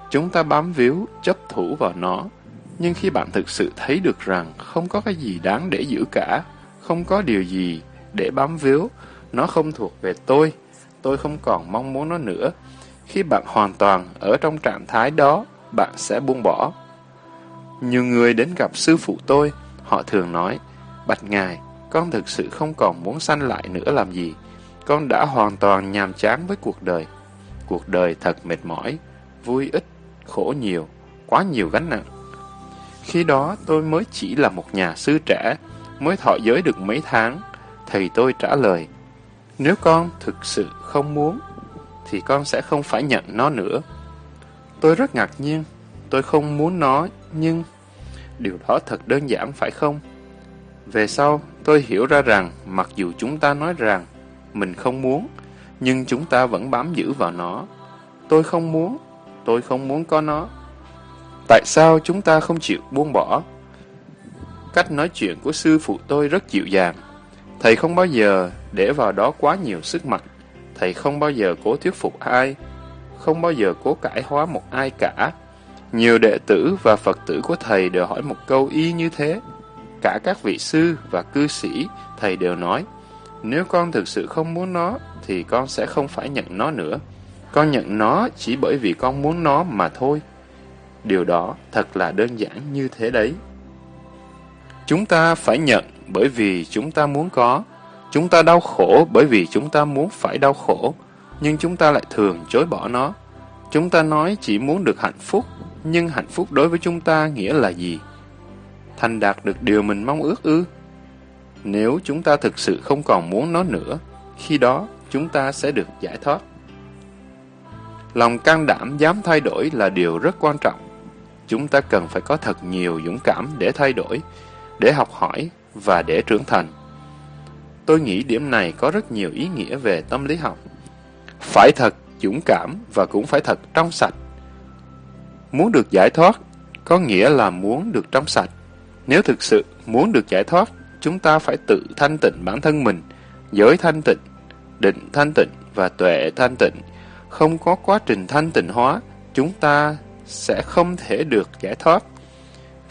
Chúng ta bám víu, chấp thủ vào nó, nhưng khi bạn thực sự thấy được rằng không có cái gì đáng để giữ cả, không có điều gì để bám víu, nó không thuộc về tôi, tôi không còn mong muốn nó nữa. Khi bạn hoàn toàn ở trong trạng thái đó, bạn sẽ buông bỏ. Nhiều người đến gặp sư phụ tôi, họ thường nói, Bạch Ngài, con thực sự không còn muốn sanh lại nữa làm gì. Con đã hoàn toàn nhàm chán với cuộc đời. Cuộc đời thật mệt mỏi, vui ít, khổ nhiều, quá nhiều gánh nặng. Khi đó tôi mới chỉ là một nhà sư trẻ, mới thọ giới được mấy tháng. Thầy tôi trả lời, nếu con thực sự không muốn, thì con sẽ không phải nhận nó nữa. Tôi rất ngạc nhiên, tôi không muốn nó, nhưng điều đó thật đơn giản phải không? Về sau, tôi hiểu ra rằng mặc dù chúng ta nói rằng mình không muốn, nhưng chúng ta vẫn bám giữ vào nó. Tôi không muốn, tôi không muốn có nó. Tại sao chúng ta không chịu buông bỏ? Cách nói chuyện của sư phụ tôi rất dịu dàng. Thầy không bao giờ để vào đó quá nhiều sức mạnh. Thầy không bao giờ cố thuyết phục ai, không bao giờ cố cải hóa một ai cả. Nhiều đệ tử và Phật tử của thầy đều hỏi một câu y như thế. Cả các vị sư và cư sĩ, thầy đều nói, nếu con thực sự không muốn nó, thì con sẽ không phải nhận nó nữa. Con nhận nó chỉ bởi vì con muốn nó mà thôi. Điều đó thật là đơn giản như thế đấy. Chúng ta phải nhận bởi vì chúng ta muốn có. Chúng ta đau khổ bởi vì chúng ta muốn phải đau khổ, nhưng chúng ta lại thường chối bỏ nó. Chúng ta nói chỉ muốn được hạnh phúc, nhưng hạnh phúc đối với chúng ta nghĩa là gì? Thành đạt được điều mình mong ước ư? Nếu chúng ta thực sự không còn muốn nó nữa, khi đó chúng ta sẽ được giải thoát. Lòng can đảm dám thay đổi là điều rất quan trọng. Chúng ta cần phải có thật nhiều dũng cảm để thay đổi, để học hỏi và để trưởng thành. Tôi nghĩ điểm này có rất nhiều ý nghĩa về tâm lý học. Phải thật dũng cảm và cũng phải thật trong sạch. Muốn được giải thoát có nghĩa là muốn được trong sạch. Nếu thực sự muốn được giải thoát, chúng ta phải tự thanh tịnh bản thân mình, giới thanh tịnh, định thanh tịnh và tuệ thanh tịnh. Không có quá trình thanh tịnh hóa, chúng ta sẽ không thể được giải thoát.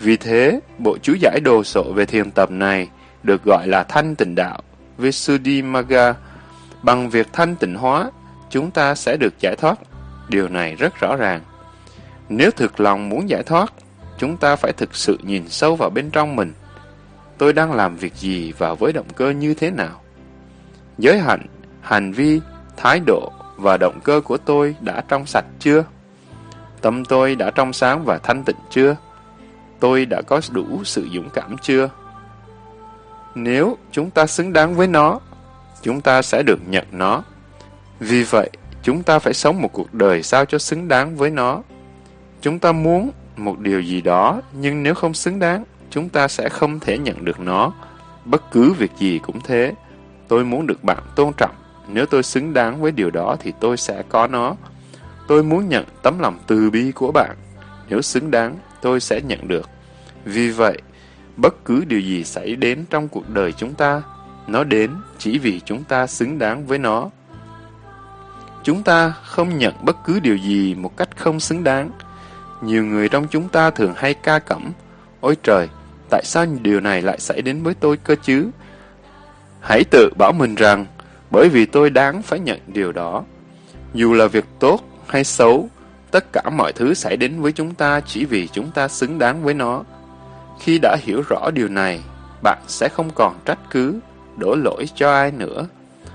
Vì thế, bộ chú giải đồ sộ về thiền tập này được gọi là thanh tịnh đạo, Visuddhimagga. Bằng việc thanh tịnh hóa, chúng ta sẽ được giải thoát. Điều này rất rõ ràng. Nếu thực lòng muốn giải thoát, chúng ta phải thực sự nhìn sâu vào bên trong mình. Tôi đang làm việc gì và với động cơ như thế nào? Giới hạnh, hành vi, thái độ và động cơ của tôi đã trong sạch chưa? Tâm tôi đã trong sáng và thanh tịnh chưa? Tôi đã có đủ sự dũng cảm chưa? Nếu chúng ta xứng đáng với nó, chúng ta sẽ được nhận nó. Vì vậy, chúng ta phải sống một cuộc đời sao cho xứng đáng với nó. Chúng ta muốn một điều gì đó, nhưng nếu không xứng đáng, chúng ta sẽ không thể nhận được nó. Bất cứ việc gì cũng thế. Tôi muốn được bạn tôn trọng. Nếu tôi xứng đáng với điều đó thì tôi sẽ có nó. Tôi muốn nhận tấm lòng từ bi của bạn. Nếu xứng đáng, tôi sẽ nhận được. Vì vậy, bất cứ điều gì xảy đến trong cuộc đời chúng ta, nó đến chỉ vì chúng ta xứng đáng với nó. Chúng ta không nhận bất cứ điều gì một cách không xứng đáng. Nhiều người trong chúng ta thường hay ca cẩm, Ôi trời, tại sao điều này lại xảy đến với tôi cơ chứ? Hãy tự bảo mình rằng, bởi vì tôi đáng phải nhận điều đó. Dù là việc tốt hay xấu, tất cả mọi thứ xảy đến với chúng ta chỉ vì chúng ta xứng đáng với nó. Khi đã hiểu rõ điều này, bạn sẽ không còn trách cứ, đổ lỗi cho ai nữa.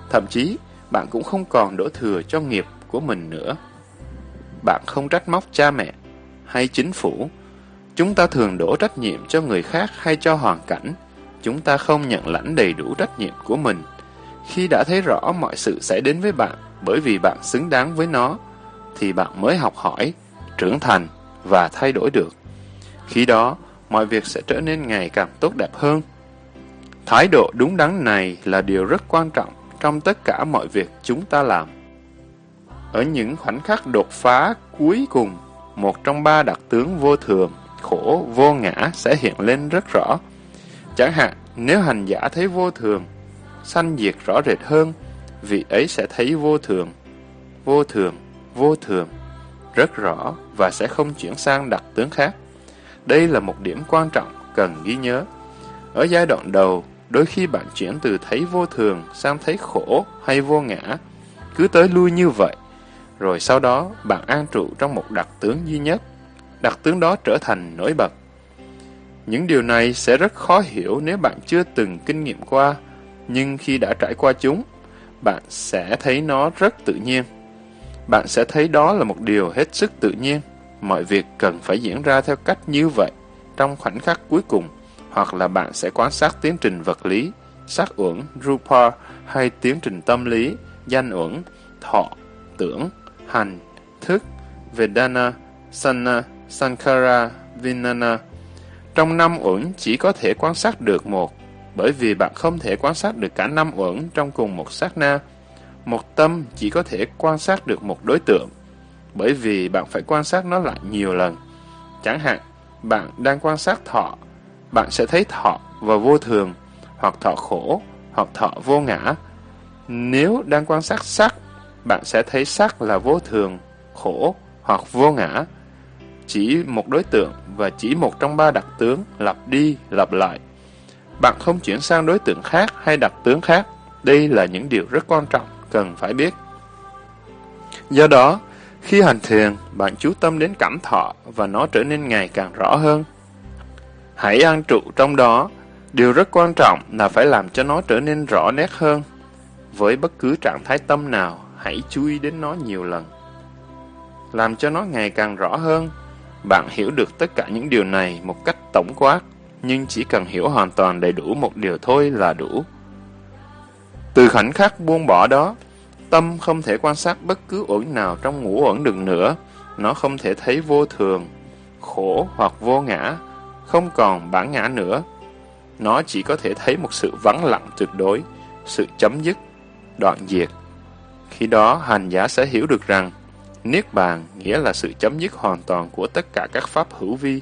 Thậm chí, bạn cũng không còn đổ thừa cho nghiệp của mình nữa. Bạn không trách móc cha mẹ hay chính phủ. Chúng ta thường đổ trách nhiệm cho người khác hay cho hoàn cảnh. Chúng ta không nhận lãnh đầy đủ trách nhiệm của mình. Khi đã thấy rõ mọi sự sẽ đến với bạn bởi vì bạn xứng đáng với nó, thì bạn mới học hỏi, trưởng thành và thay đổi được. Khi đó, mọi việc sẽ trở nên ngày càng tốt đẹp hơn. Thái độ đúng đắn này là điều rất quan trọng trong tất cả mọi việc chúng ta làm. Ở những khoảnh khắc đột phá cuối cùng, một trong ba đặc tướng vô thường, khổ, vô ngã sẽ hiện lên rất rõ. Chẳng hạn, nếu hành giả thấy vô thường, sanh diệt rõ rệt hơn, vị ấy sẽ thấy vô thường, vô thường, vô thường, rất rõ và sẽ không chuyển sang đặc tướng khác. Đây là một điểm quan trọng cần ghi nhớ. Ở giai đoạn đầu, đôi khi bạn chuyển từ thấy vô thường sang thấy khổ hay vô ngã, cứ tới lui như vậy. Rồi sau đó, bạn an trụ trong một đặc tướng duy nhất. Đặc tướng đó trở thành nổi bật. Những điều này sẽ rất khó hiểu nếu bạn chưa từng kinh nghiệm qua, nhưng khi đã trải qua chúng, bạn sẽ thấy nó rất tự nhiên. Bạn sẽ thấy đó là một điều hết sức tự nhiên. Mọi việc cần phải diễn ra theo cách như vậy trong khoảnh khắc cuối cùng, hoặc là bạn sẽ quan sát tiến trình vật lý, sắc uẩn, rupa hay tiến trình tâm lý, danh uẩn, thọ, tưởng, hành, thức, vedana, sanna sankara, vinana. Trong năm uẩn chỉ có thể quan sát được một, bởi vì bạn không thể quan sát được cả năm uẩn trong cùng một sát na. Một tâm chỉ có thể quan sát được một đối tượng, bởi vì bạn phải quan sát nó lại nhiều lần. Chẳng hạn, bạn đang quan sát thọ, bạn sẽ thấy thọ và vô thường, hoặc thọ khổ, hoặc thọ vô ngã. Nếu đang quan sát sắc, bạn sẽ thấy sắc là vô thường, khổ hoặc vô ngã. Chỉ một đối tượng và chỉ một trong ba đặc tướng lặp đi, lặp lại. Bạn không chuyển sang đối tượng khác hay đặc tướng khác. Đây là những điều rất quan trọng, cần phải biết. Do đó, khi hành thiền, bạn chú tâm đến cảm thọ và nó trở nên ngày càng rõ hơn. Hãy an trụ trong đó. Điều rất quan trọng là phải làm cho nó trở nên rõ nét hơn. Với bất cứ trạng thái tâm nào, hãy chú ý đến nó nhiều lần. Làm cho nó ngày càng rõ hơn, bạn hiểu được tất cả những điều này một cách tổng quát, nhưng chỉ cần hiểu hoàn toàn đầy đủ một điều thôi là đủ. Từ khoảnh khắc buông bỏ đó, tâm không thể quan sát bất cứ uẩn nào trong ngũ uẩn được nữa, nó không thể thấy vô thường, khổ hoặc vô ngã, không còn bản ngã nữa. Nó chỉ có thể thấy một sự vắng lặng tuyệt đối, sự chấm dứt, đoạn diệt. Khi đó, hành giả sẽ hiểu được rằng, Niết bàn nghĩa là sự chấm dứt hoàn toàn của tất cả các pháp hữu vi.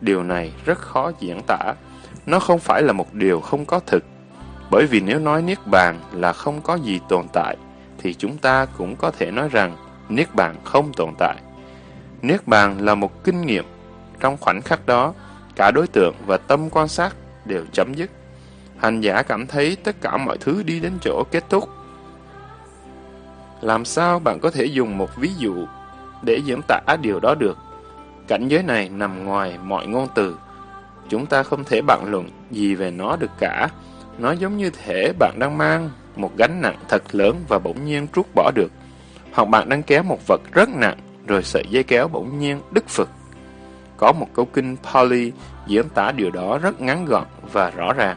Điều này rất khó diễn tả. Nó không phải là một điều không có thực. Bởi vì nếu nói Niết bàn là không có gì tồn tại, thì chúng ta cũng có thể nói rằng Niết bàn không tồn tại. Niết bàn là một kinh nghiệm. Trong khoảnh khắc đó, cả đối tượng và tâm quan sát đều chấm dứt. Hành giả cảm thấy tất cả mọi thứ đi đến chỗ kết thúc. Làm sao bạn có thể dùng một ví dụ để diễn tả điều đó được? Cảnh giới này nằm ngoài mọi ngôn từ. Chúng ta không thể bàn luận gì về nó được cả. Nó giống như thể bạn đang mang một gánh nặng thật lớn và bỗng nhiên trút bỏ được. Hoặc bạn đang kéo một vật rất nặng, rồi sợi dây kéo bỗng nhiên đứt phực. Có một câu kinh Pali diễn tả điều đó rất ngắn gọn và rõ ràng.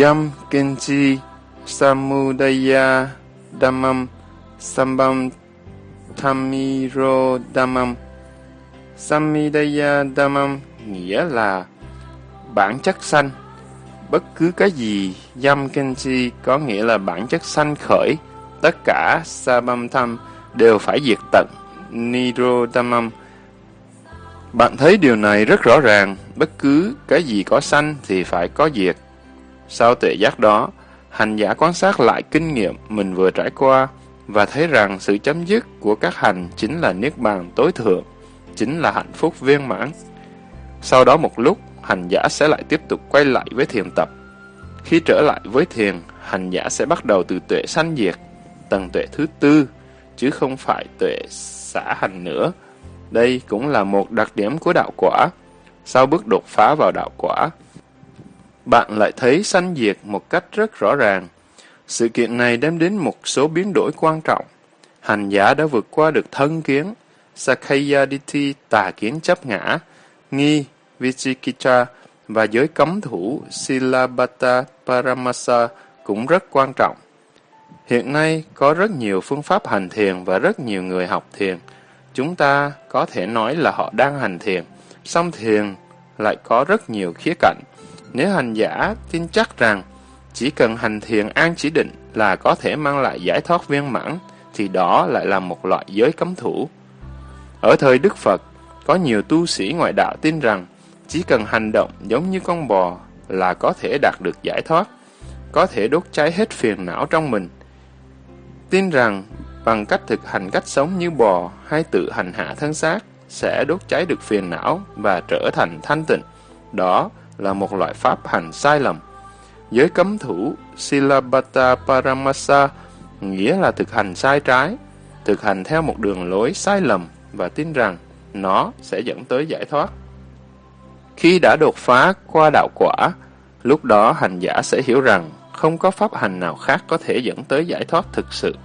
Yam Kenchi Samudaya Dhammam Sambam Thamiro Dhammam Samidaya Dhammam nghĩa là bản chất sanh. Bất cứ cái gì Yam Kenji có nghĩa là bản chất sanh khởi. Tất cả Sabam Tham đều phải diệt tận. Nirodhamam bạn thấy điều này rất rõ ràng, bất cứ cái gì có sanh thì phải có diệt. Sau tuệ giác đó, hành giả quan sát lại kinh nghiệm mình vừa trải qua và thấy rằng sự chấm dứt của các hành chính là niết bàn tối thượng, chính là hạnh phúc viên mãn. Sau đó một lúc, hành giả sẽ lại tiếp tục quay lại với thiền tập. Khi trở lại với thiền, hành giả sẽ bắt đầu từ tuệ sanh diệt, tầng tuệ thứ tư, chứ không phải tuệ xả hành nữa. Đây cũng là một đặc điểm của đạo quả. Sau bước đột phá vào đạo quả, bạn lại thấy sanh diệt một cách rất rõ ràng. Sự kiện này đem đến một số biến đổi quan trọng. Hành giả đã vượt qua được thân kiến, Sakhayaditi tà kiến chấp ngã, nghi, Vichikita và giới cấm thủ Silabata Paramasa cũng rất quan trọng. Hiện nay có rất nhiều phương pháp hành thiền và rất nhiều người học thiền. Chúng ta có thể nói là họ đang hành thiền, song thiền lại có rất nhiều khía cạnh. Nếu hành giả tin chắc rằng chỉ cần hành thiền an chỉ định là có thể mang lại giải thoát viên mãn, thì đó lại là một loại giới cấm thủ. Ở thời Đức Phật, có nhiều tu sĩ ngoại đạo tin rằng chỉ cần hành động giống như con bò là có thể đạt được giải thoát, có thể đốt cháy hết phiền não trong mình. Tin rằng bằng cách thực hành cách sống như bò hay tự hành hạ thân xác sẽ đốt cháy được phiền não và trở thành thanh tịnh. Đó là một loại pháp hành sai lầm. Giới cấm thủ Silabata Paramasa nghĩa là thực hành sai trái, thực hành theo một đường lối sai lầm và tin rằng nó sẽ dẫn tới giải thoát. Khi đã đột phá qua đạo quả, lúc đó hành giả sẽ hiểu rằng không có pháp hành nào khác có thể dẫn tới giải thoát thực sự.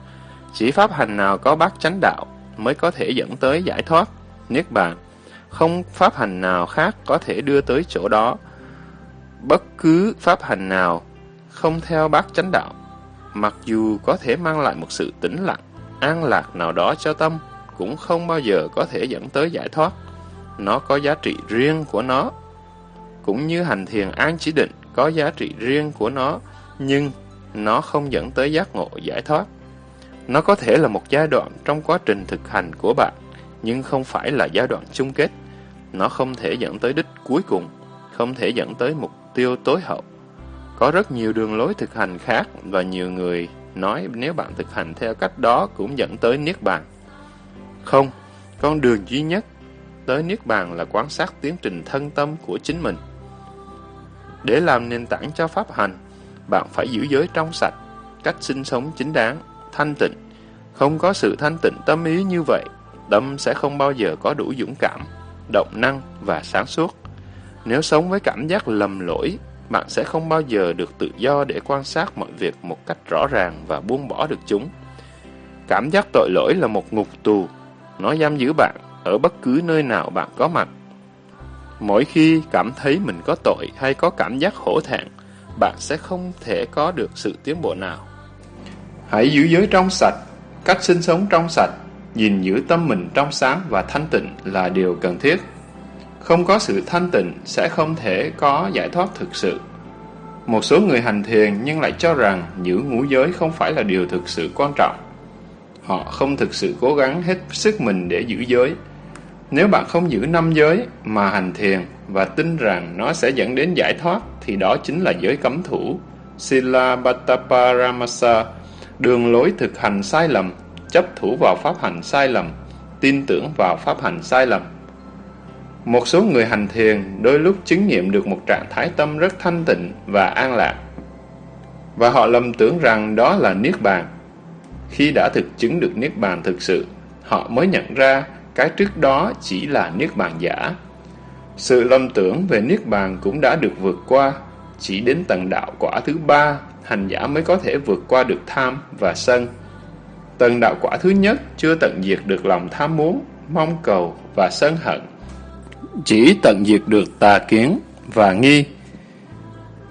Chỉ pháp hành nào có bát chánh đạo mới có thể dẫn tới giải thoát, niết bàn. Không pháp hành nào khác có thể đưa tới chỗ đó. Bất cứ pháp hành nào không theo bát chánh đạo, mặc dù có thể mang lại một sự tĩnh lặng, an lạc nào đó cho tâm, cũng không bao giờ có thể dẫn tới giải thoát. Nó có giá trị riêng của nó. Cũng như hành thiền an chỉ định có giá trị riêng của nó, nhưng nó không dẫn tới giác ngộ giải thoát. Nó có thể là một giai đoạn trong quá trình thực hành của bạn, nhưng không phải là giai đoạn chung kết. Nó không thể dẫn tới đích cuối cùng, không thể dẫn tới mục tiêu tối hậu. Có rất nhiều đường lối thực hành khác và nhiều người nói nếu bạn thực hành theo cách đó cũng dẫn tới Niết Bàn. Không, con đường duy nhất tới Niết Bàn là quan sát tiến trình thân tâm của chính mình. Để làm nền tảng cho pháp hành, bạn phải giữ giới trong sạch, cách sinh sống chính đáng, thanh tịnh. Không có sự thanh tịnh tâm ý như vậy, tâm sẽ không bao giờ có đủ dũng cảm, động năng và sáng suốt. Nếu sống với cảm giác lầm lỗi, bạn sẽ không bao giờ được tự do để quan sát mọi việc một cách rõ ràng và buông bỏ được chúng. Cảm giác tội lỗi là một ngục tù, nó giam giữ bạn ở bất cứ nơi nào bạn có mặt. Mỗi khi cảm thấy mình có tội hay có cảm giác hổ thẹn, bạn sẽ không thể có được sự tiến bộ nào. Hãy giữ giới trong sạch, cách sinh sống trong sạch, nhìn giữ tâm mình trong sáng và thanh tịnh là điều cần thiết. Không có sự thanh tịnh sẽ không thể có giải thoát thực sự. Một số người hành thiền nhưng lại cho rằng giữ ngũ giới không phải là điều thực sự quan trọng. Họ không thực sự cố gắng hết sức mình để giữ giới. Nếu bạn không giữ năm giới mà hành thiền và tin rằng nó sẽ dẫn đến giải thoát thì đó chính là giới cấm thủ. Sila Bhattaparamasa, đường lối thực hành sai lầm, chấp thủ vào pháp hành sai lầm, tin tưởng vào pháp hành sai lầm. Một số người hành thiền đôi lúc chứng nghiệm được một trạng thái tâm rất thanh tịnh và an lạc. Và họ lầm tưởng rằng đó là Niết Bàn. Khi đã thực chứng được Niết Bàn thực sự, họ mới nhận ra cái trước đó chỉ là Niết Bàn giả. Sự lầm tưởng về Niết Bàn cũng đã được vượt qua, chỉ đến tầng đạo quả thứ ba, hành giả mới có thể vượt qua được tham và sân. Tầng đạo quả thứ nhất chưa tận diệt được lòng tham muốn, mong cầu và sân hận. Chỉ tận diệt được tà kiến và nghi.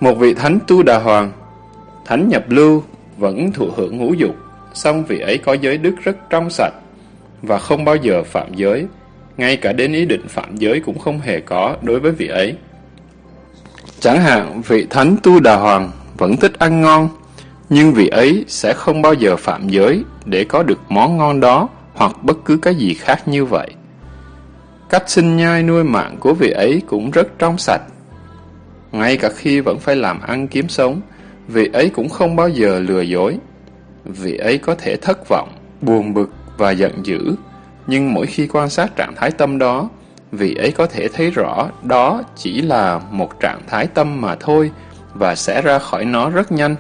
Một vị thánh tu đà hoàng, thánh nhập lưu, vẫn thụ hưởng ngũ dục, song vị ấy có giới đức rất trong sạch và không bao giờ phạm giới, ngay cả đến ý định phạm giới cũng không hề có đối với vị ấy. Chẳng hạn vị thánh tu đà hoàng vẫn thích ăn ngon, nhưng vị ấy sẽ không bao giờ phạm giới để có được món ngon đó hoặc bất cứ cái gì khác như vậy. Cách sinh nhai nuôi mạng của vị ấy cũng rất trong sạch. Ngay cả khi vẫn phải làm ăn kiếm sống, vị ấy cũng không bao giờ lừa dối. Vị ấy có thể thất vọng, buồn bực và giận dữ, nhưng mỗi khi quan sát trạng thái tâm đó, vị ấy có thể thấy rõ đó chỉ là một trạng thái tâm mà thôi và sẽ ra khỏi nó rất nhanh.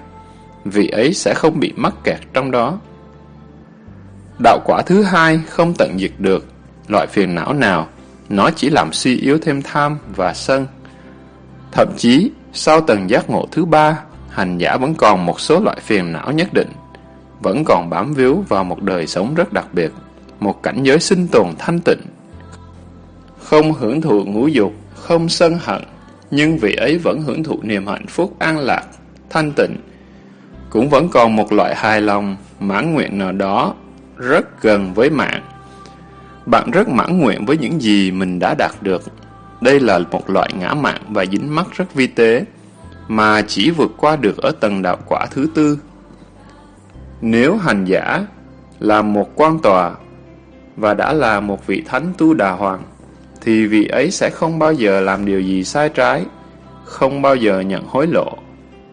Vị ấy sẽ không bị mắc kẹt trong đó. Đạo quả thứ hai không tận diệt được loại phiền não nào, nó chỉ làm suy yếu thêm tham và sân. Thậm chí, Sau tầng giác ngộ thứ ba, hành giả vẫn còn một số loại phiền não nhất định, vẫn còn bám víu vào một đời sống rất đặc biệt, một cảnh giới sinh tồn thanh tịnh. Không hưởng thụ ngũ dục, không sân hận, nhưng vị ấy vẫn hưởng thụ niềm hạnh phúc an lạc, thanh tịnh. Cũng vẫn còn một loại hài lòng, mãn nguyện nào đó, rất gần với mạng. Bạn rất mãn nguyện với những gì mình đã đạt được. Đây là một loại ngã mạng và dính mắc rất vi tế, mà chỉ vượt qua được ở tầng đạo quả thứ tư. Nếu hành giả là một quan tòa và đã là một vị thánh tu đà hoàng, thì vị ấy sẽ không bao giờ làm điều gì sai trái, không bao giờ nhận hối lộ.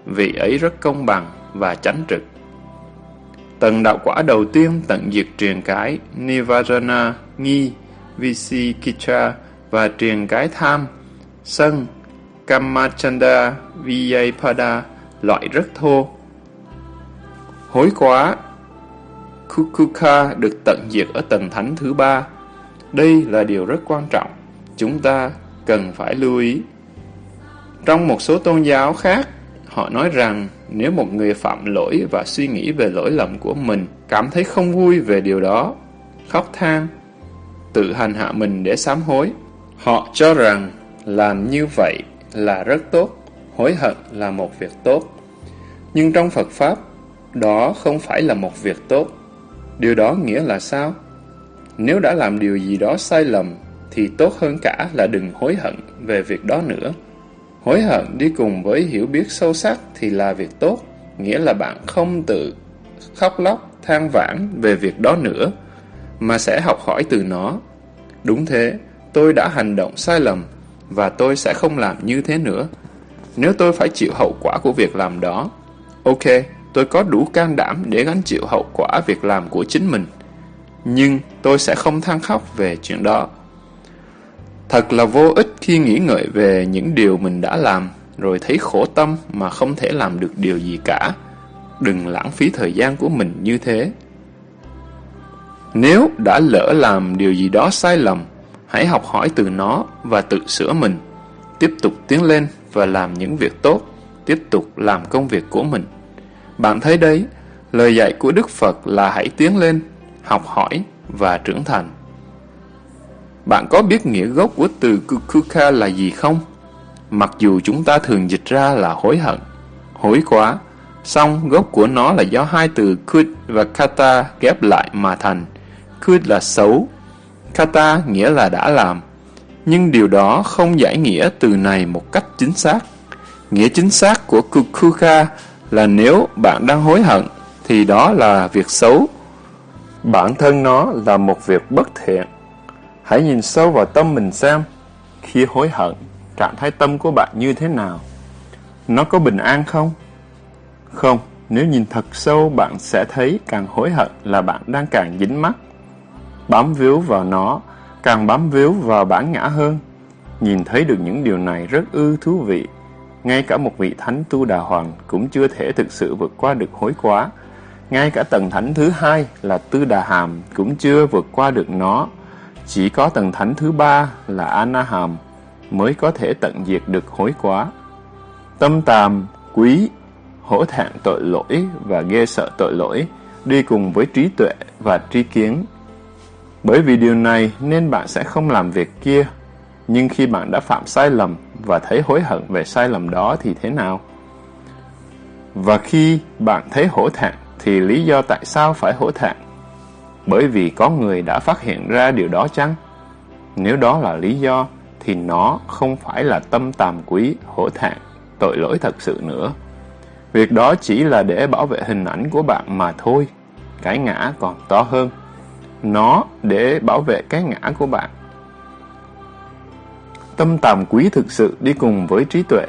Vị ấy rất công bằng và chánh trực. Tầng đạo quả đầu tiên tận diệt truyền cái Nivarana, nghi, Visikicha và truyền cái tham, sân, Kamachanda, Vyapada, loại rất thô. Hối quá, Kukuka được tận diệt ở tầng thánh thứ ba. Đây là điều rất quan trọng, chúng ta cần phải lưu ý. Trong một số tôn giáo khác, họ nói rằng nếu một người phạm lỗi và suy nghĩ về lỗi lầm của mình, cảm thấy không vui về điều đó, khóc than, tự hành hạ mình để sám hối, họ cho rằng làm như vậy là rất tốt, hối hận là một việc tốt. Nhưng trong Phật Pháp, đó không phải là một việc tốt. Điều đó nghĩa là sao? Nếu đã làm điều gì đó sai lầm, thì tốt hơn cả là đừng hối hận về việc đó nữa. Hối hận đi cùng với hiểu biết sâu sắc thì là việc tốt, nghĩa là bạn không tự khóc lóc, than vãn về việc đó nữa, mà sẽ học hỏi từ nó. Đúng thế, tôi đã hành động sai lầm, và tôi sẽ không làm như thế nữa. Nếu tôi phải chịu hậu quả của việc làm đó, ok, tôi có đủ can đảm để gánh chịu hậu quả việc làm của chính mình. Nhưng tôi sẽ không than khóc về chuyện đó. Thật là vô ích khi nghĩ ngợi về những điều mình đã làm, rồi thấy khổ tâm mà không thể làm được điều gì cả. Đừng lãng phí thời gian của mình như thế. Nếu đã lỡ làm điều gì đó sai lầm, hãy học hỏi từ nó và tự sửa mình. Tiếp tục tiến lên và làm những việc tốt, tiếp tục làm công việc của mình. Bạn thấy đấy, lời dạy của Đức Phật là hãy tiến lên, học hỏi và trưởng thành. Bạn có biết nghĩa gốc của từ Kukuka là gì không? Mặc dù chúng ta thường dịch ra là hối hận, hối quá, song gốc của nó là do hai từ Kud và Kata ghép lại mà thành. Kud là xấu, Kata nghĩa là đã làm. Nhưng điều đó không giải nghĩa từ này một cách chính xác. Nghĩa chính xác của Kukuka là nếu bạn đang hối hận, thì đó là việc xấu. Bản thân nó là một việc bất thiện. Hãy nhìn sâu vào tâm mình xem. Khi hối hận, trạng thái tâm của bạn như thế nào? Nó có bình an không? Không, nếu nhìn thật sâu bạn sẽ thấy càng hối hận là bạn đang càng dính mắc. Bám víu vào nó, càng bám víu vào bản ngã hơn. Nhìn thấy được những điều này rất ư thú vị. Ngay cả một vị thánh tu đà hoàng cũng chưa thể thực sự vượt qua được hối quá. Ngay cả tầng thánh thứ hai là tư đà hàm cũng chưa vượt qua được nó. Chỉ có tầng thánh thứ ba là Anaham mới có thể tận diệt được hối quá. Tâm tàm, quý, hổ thẹn tội lỗi và ghê sợ tội lỗi đi cùng với trí tuệ và tri kiến. Bởi vì điều này nên bạn sẽ không làm việc kia. Nhưng khi bạn đã phạm sai lầm và thấy hối hận về sai lầm đó thì thế nào? Và khi bạn thấy hổ thẹn thì lý do tại sao phải hổ thẹn? Bởi vì có người đã phát hiện ra điều đó chăng? Nếu đó là lý do, thì nó không phải là tâm tàm quý, hổ thẹn, tội lỗi thật sự nữa. Việc đó chỉ là để bảo vệ hình ảnh của bạn mà thôi. Cái ngã còn to hơn. Nó để bảo vệ cái ngã của bạn. Tâm tàm quý thực sự đi cùng với trí tuệ.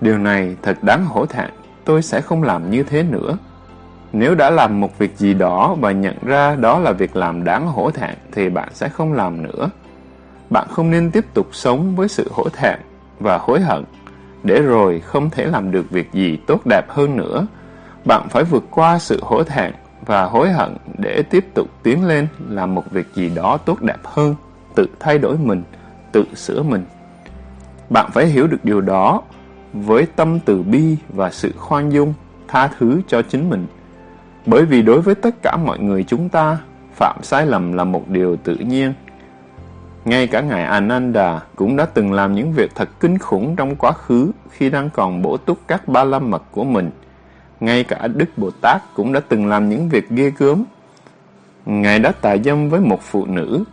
Điều này thật đáng hổ thẹn. Tôi sẽ không làm như thế nữa. Nếu đã làm một việc gì đó và nhận ra đó là việc làm đáng hổ thẹn thì bạn sẽ không làm nữa. Bạn không nên tiếp tục sống với sự hổ thẹn và hối hận, để rồi không thể làm được việc gì tốt đẹp hơn nữa. Bạn phải vượt qua sự hổ thẹn và hối hận để tiếp tục tiến lên làm một việc gì đó tốt đẹp hơn, tự thay đổi mình, tự sửa mình. Bạn phải hiểu được điều đó với tâm từ bi và sự khoan dung, tha thứ cho chính mình. Bởi vì đối với tất cả mọi người chúng ta, phạm sai lầm là một điều tự nhiên. Ngay cả Ngài Ananda cũng đã từng làm những việc thật kinh khủng trong quá khứ khi đang còn bổ túc các ba la mật của mình. Ngay cả Đức Bồ Tát cũng đã từng làm những việc ghê gớm. Ngài đã tà dâm với một phụ nữ.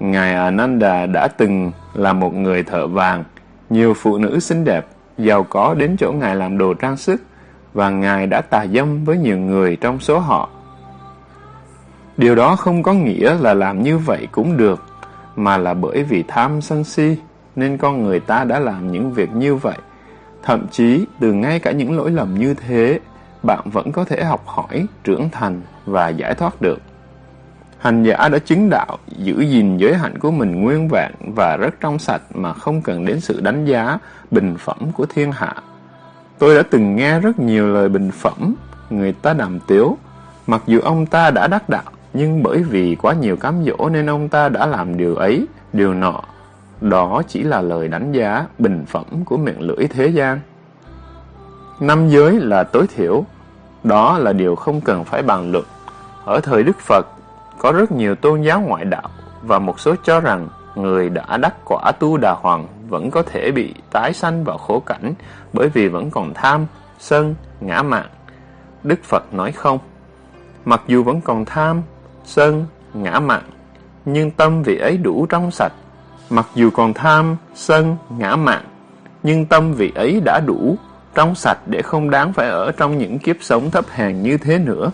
Ngài Ananda đã từng là một người thợ vàng. Nhiều phụ nữ xinh đẹp, giàu có đến chỗ Ngài làm đồ trang sức và Ngài đã tà dâm với nhiều người trong số họ. Điều đó không có nghĩa là làm như vậy cũng được, mà là bởi vì tham sân si, nên con người ta đã làm những việc như vậy. Thậm chí, từ ngay cả những lỗi lầm như thế, bạn vẫn có thể học hỏi, trưởng thành và giải thoát được. Hành giả đã chứng đạo, giữ gìn giới hạnh của mình nguyên vẹn và rất trong sạch mà không cần đến sự đánh giá, bình phẩm của thiên hạ. Tôi đã từng nghe rất nhiều lời bình phẩm, người ta đàm tiếu. Mặc dù ông ta đã đắc đạo, nhưng bởi vì quá nhiều cám dỗ nên ông ta đã làm điều ấy, điều nọ. Đó chỉ là lời đánh giá, bình phẩm của miệng lưỡi thế gian. Năm giới là tối thiểu, đó là điều không cần phải bàn luận. Ở thời Đức Phật, có rất nhiều tôn giáo ngoại đạo và một số cho rằng người đã đắc quả tu đà hoàng vẫn có thể bị tái sanh vào khổ cảnh bởi vì vẫn còn tham, sân, ngã mạn. Đức Phật nói không. Mặc dù vẫn còn tham, sân, ngã mạn, nhưng tâm vị ấy đủ trong sạch. Mặc dù còn tham, sân, ngã mạn, nhưng tâm vị ấy đã đủ trong sạch để không đáng phải ở trong những kiếp sống thấp hèn như thế nữa.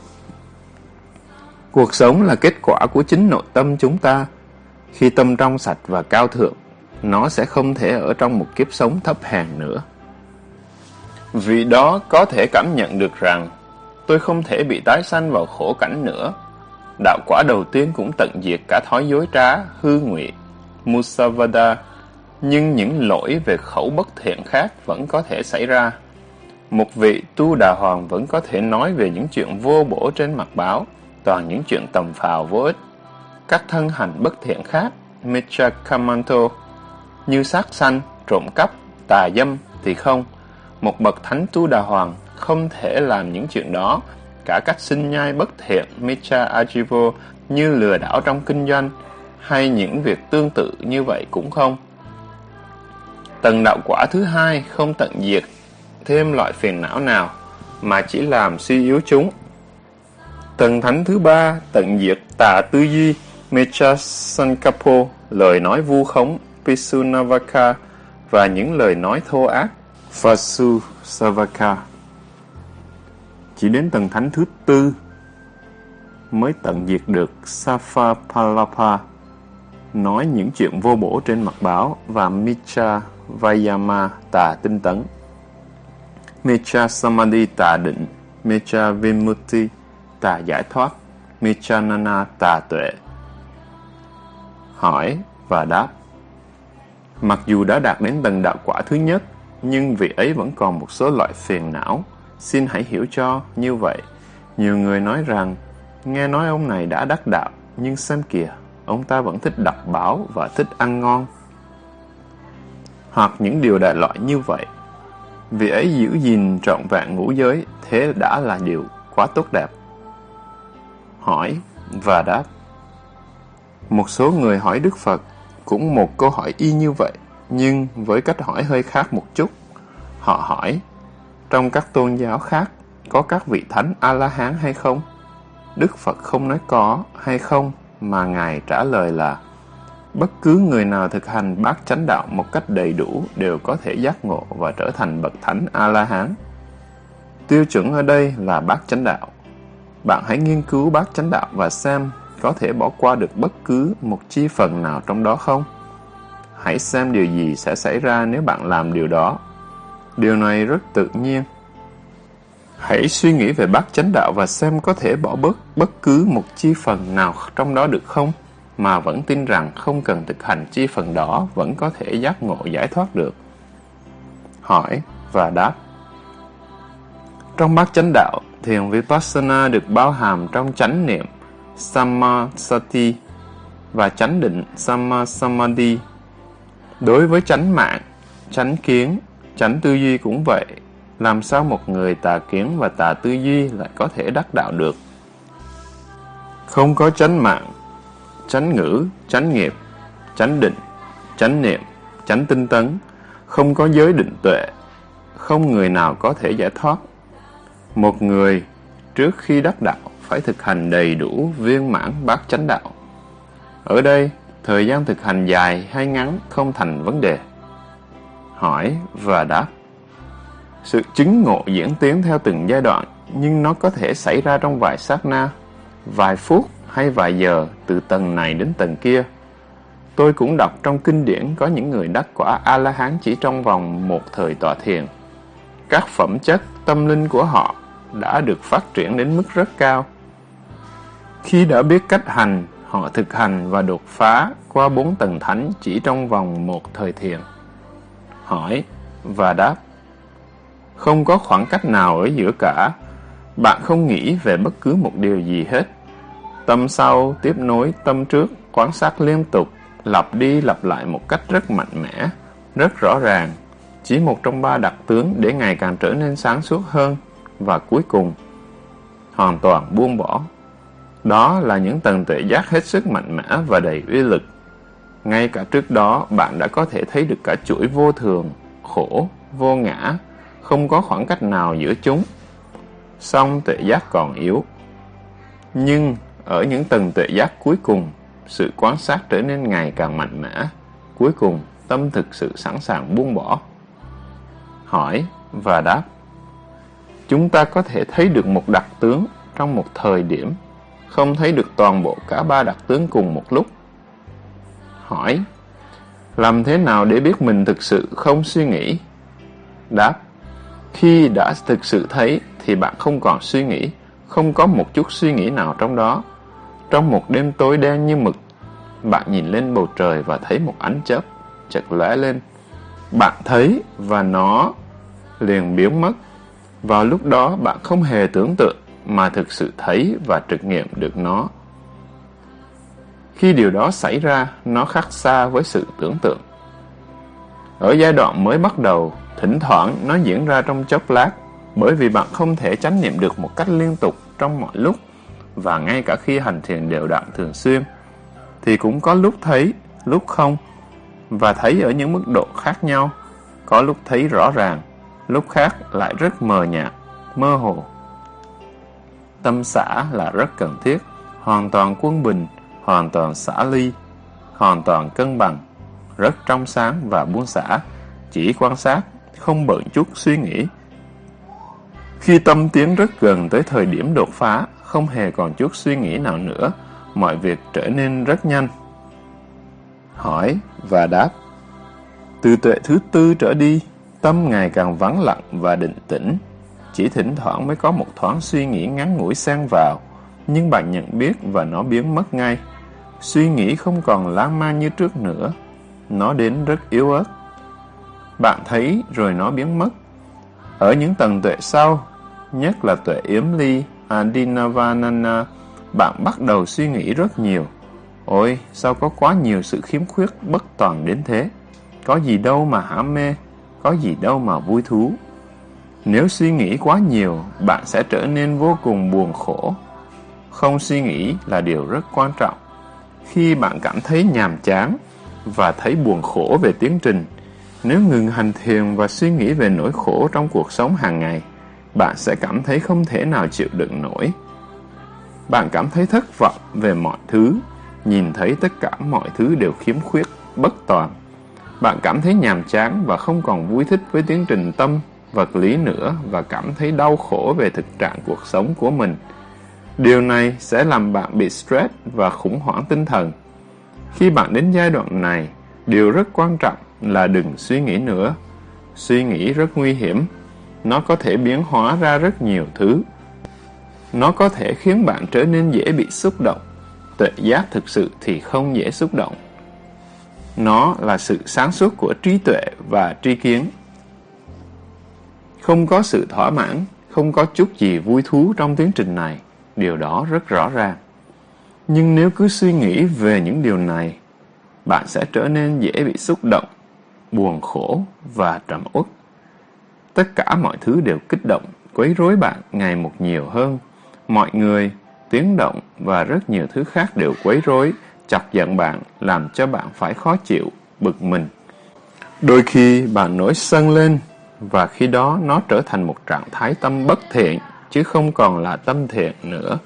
Cuộc sống là kết quả của chính nội tâm chúng ta. Khi tâm trong sạch và cao thượng, nó sẽ không thể ở trong một kiếp sống thấp hèn nữa. Vì đó có thể cảm nhận được rằng tôi không thể bị tái sanh vào khổ cảnh nữa. Đạo quả đầu tiên cũng tận diệt cả thói dối trá, hư nguyện, Musavada, nhưng những lỗi về khẩu bất thiện khác vẫn có thể xảy ra. Một vị tu đà hoàng vẫn có thể nói về những chuyện vô bổ trên mặt báo, toàn những chuyện tầm phào vô ích. Các thân hành bất thiện khác, Michakamanto, như sát sanh, trộm cắp, tà dâm thì không. Một bậc thánh tu đà hoàng không thể làm những chuyện đó. Cả cách sinh nhai bất thiện, Mitra Ajivo, như lừa đảo trong kinh doanh, hay những việc tương tự như vậy cũng không. Tầng đạo quả thứ hai không tận diệt thêm loại phiền não nào, mà chỉ làm suy yếu chúng. Tần thánh thứ ba tận diệt tà tư duy, Mecha Sankapo, lời nói vu khống, Pisunavaka và những lời nói thô ác, Vasu Savaka. Chỉ đến tầng thánh thứ tư mới tận diệt được Safapalapa, nói những chuyện vô bổ trên mặt báo và Micha Vayama tà tinh tấn. Mecha Samadhi tà định, Mecha Vimutti tà giải thoát, Michanana tà tuệ. Hỏi và đáp Mặc dù đã đạt đến tầng đạo quả thứ nhất, nhưng vị ấy vẫn còn một số loại phiền não. Xin hãy hiểu cho như vậy. Nhiều người nói rằng, nghe nói ông này đã đắc đạo, nhưng xem kìa, ông ta vẫn thích đọc báo và thích ăn ngon. Hoặc những điều đại loại như vậy. Vị ấy giữ gìn trọn vẹn ngũ giới, thế đã là điều quá tốt đẹp. Hỏi và đáp Một số người hỏi Đức Phật cũng một câu hỏi y như vậy, nhưng với cách hỏi hơi khác một chút. Họ hỏi, trong các tôn giáo khác, có các vị thánh A-la-hán hay không? Đức Phật không nói có hay không, mà Ngài trả lời là, bất cứ người nào thực hành bát chánh đạo một cách đầy đủ đều có thể giác ngộ và trở thành bậc thánh A-la-hán. Tiêu chuẩn ở đây là bát chánh đạo. Bạn hãy nghiên cứu bát chánh đạo và xem có thể bỏ qua được bất cứ một chi phần nào trong đó không? Hãy xem điều gì sẽ xảy ra nếu bạn làm điều đó. Điều này rất tự nhiên. Hãy suy nghĩ về bát chánh đạo và xem có thể bỏ bớt bất cứ một chi phần nào trong đó được không, mà vẫn tin rằng không cần thực hành chi phần đó vẫn có thể giác ngộ giải thoát được. Hỏi và đáp Trong bát chánh đạo, thiền Vipassana được bao hàm trong chánh niệm Samasati và chánh định Samasamadhi. Đối với chánh mạng, chánh kiến, chánh tư duy cũng vậy. Làm sao một người tà kiến và tà tư duy lại có thể đắc đạo được? Không có chánh mạng, chánh ngữ, chánh nghiệp, chánh định, chánh niệm, chánh tinh tấn, không có giới định tuệ, không người nào có thể giải thoát. Một người trước khi đắc đạo phải thực hành đầy đủ viên mãn bát chánh đạo. Ở đây, thời gian thực hành dài hay ngắn không thành vấn đề. Hỏi và đáp. Sự chứng ngộ diễn tiến theo từng giai đoạn, nhưng nó có thể xảy ra trong vài sát na, vài phút hay vài giờ từ tầng này đến tầng kia. Tôi cũng đọc trong kinh điển có những người đắc quả A-la-hán chỉ trong vòng một thời tọa thiền. Các phẩm chất tâm linh của họ đã được phát triển đến mức rất cao. Khi đã biết cách hành, họ thực hành và đột phá qua bốn tầng thánh chỉ trong vòng một thời thiền. Hỏi và đáp Không có khoảng cách nào ở giữa cả. Bạn không nghĩ về bất cứ một điều gì hết. Tâm sau tiếp nối tâm trước, quan sát liên tục, lặp đi lặp lại một cách rất mạnh mẽ, rất rõ ràng. Chỉ một trong ba đặc tướng để ngày càng trở nên sáng suốt hơn và cuối cùng hoàn toàn buông bỏ. Đó là những tầng tuệ giác hết sức mạnh mẽ và đầy uy lực. Ngay cả trước đó, bạn đã có thể thấy được cả chuỗi vô thường, khổ, vô ngã, không có khoảng cách nào giữa chúng. Song tuệ giác còn yếu. Nhưng ở những tầng tuệ giác cuối cùng, sự quan sát trở nên ngày càng mạnh mẽ. Cuối cùng, tâm thực sự sẵn sàng buông bỏ. Hỏi và đáp chúng ta có thể thấy được một đặc tướng trong một thời điểm, không thấy được toàn bộ cả ba đặc tướng cùng một lúc. Hỏi, làm thế nào để biết mình thực sự không suy nghĩ? Đáp, khi đã thực sự thấy thì bạn không còn suy nghĩ, không có một chút suy nghĩ nào trong đó. Trong một đêm tối đen như mực, bạn nhìn lên bầu trời và thấy một ánh chớp chợt lóe lên. Bạn thấy và nó liền biến mất vào lúc đó bạn không hề tưởng tượng mà thực sự thấy và trực nghiệm được nó. Khi điều đó xảy ra, nó khác xa với sự tưởng tượng. Ở giai đoạn mới bắt đầu, thỉnh thoảng nó diễn ra trong chốc lát, bởi vì bạn không thể chánh niệm được một cách liên tục trong mọi lúc, và ngay cả khi hành thiền đều đặn thường xuyên, thì cũng có lúc thấy, lúc không, và thấy ở những mức độ khác nhau, có lúc thấy rõ ràng, lúc khác lại rất mờ nhạt, mơ hồ. Tâm xã là rất cần thiết, hoàn toàn quân bình, hoàn toàn xã ly, hoàn toàn cân bằng, rất trong sáng và buông xả, chỉ quan sát, không bận chút suy nghĩ. Khi tâm tiến rất gần tới thời điểm đột phá, không hề còn chút suy nghĩ nào nữa, mọi việc trở nên rất nhanh. Hỏi và đáp Từ tuệ thứ tư trở đi, Tâm ngày càng vắng lặng và định tĩnh, chỉ thỉnh thoảng mới có một thoáng suy nghĩ ngắn ngủi xen vào, nhưng bạn nhận biết và nó biến mất ngay. Suy nghĩ không còn lãng man như trước nữa, nó đến rất yếu ớt. Bạn thấy rồi nó biến mất. Ở những tầng tuệ sau, nhất là tuệ yếm ly, Adinavanana, bạn bắt đầu suy nghĩ rất nhiều. Ôi, sao có quá nhiều sự khiếm khuyết bất toàn đến thế? Có gì đâu mà hả mê? Có gì đâu mà vui thú. Nếu suy nghĩ quá nhiều, bạn sẽ trở nên vô cùng buồn khổ. Không suy nghĩ là điều rất quan trọng. Khi bạn cảm thấy nhàm chán và thấy buồn khổ về tiến trình, nếu ngừng hành thiền và suy nghĩ về nỗi khổ trong cuộc sống hàng ngày, bạn sẽ cảm thấy không thể nào chịu đựng nổi. Bạn cảm thấy thất vọng về mọi thứ, nhìn thấy tất cả mọi thứ đều khiếm khuyết, bất toàn. Bạn cảm thấy nhàm chán và không còn vui thích với tiến trình tâm, vật lý nữa và cảm thấy đau khổ về thực trạng cuộc sống của mình. Điều này sẽ làm bạn bị stress và khủng hoảng tinh thần. Khi bạn đến giai đoạn này, điều rất quan trọng là đừng suy nghĩ nữa. Suy nghĩ rất nguy hiểm. Nó có thể biến hóa ra rất nhiều thứ. Nó có thể khiến bạn trở nên dễ bị xúc động. Tuệ giác thực sự thì không dễ xúc động. Nó là sự sáng suốt của trí tuệ và tri kiến. Không có sự thỏa mãn, không có chút gì vui thú trong tiến trình này, điều đó rất rõ ràng. Nhưng nếu cứ suy nghĩ về những điều này, bạn sẽ trở nên dễ bị xúc động, buồn khổ và trầm uất. Tất cả mọi thứ đều kích động, quấy rối bạn ngày một nhiều hơn. Mọi người, tiếng động và rất nhiều thứ khác đều quấy rối, chọc giận bạn, làm cho bạn phải khó chịu, bực mình. Đôi khi bạn nổi sân lên, và khi đó nó trở thành một trạng thái tâm bất thiện, chứ không còn là tâm thiện nữa.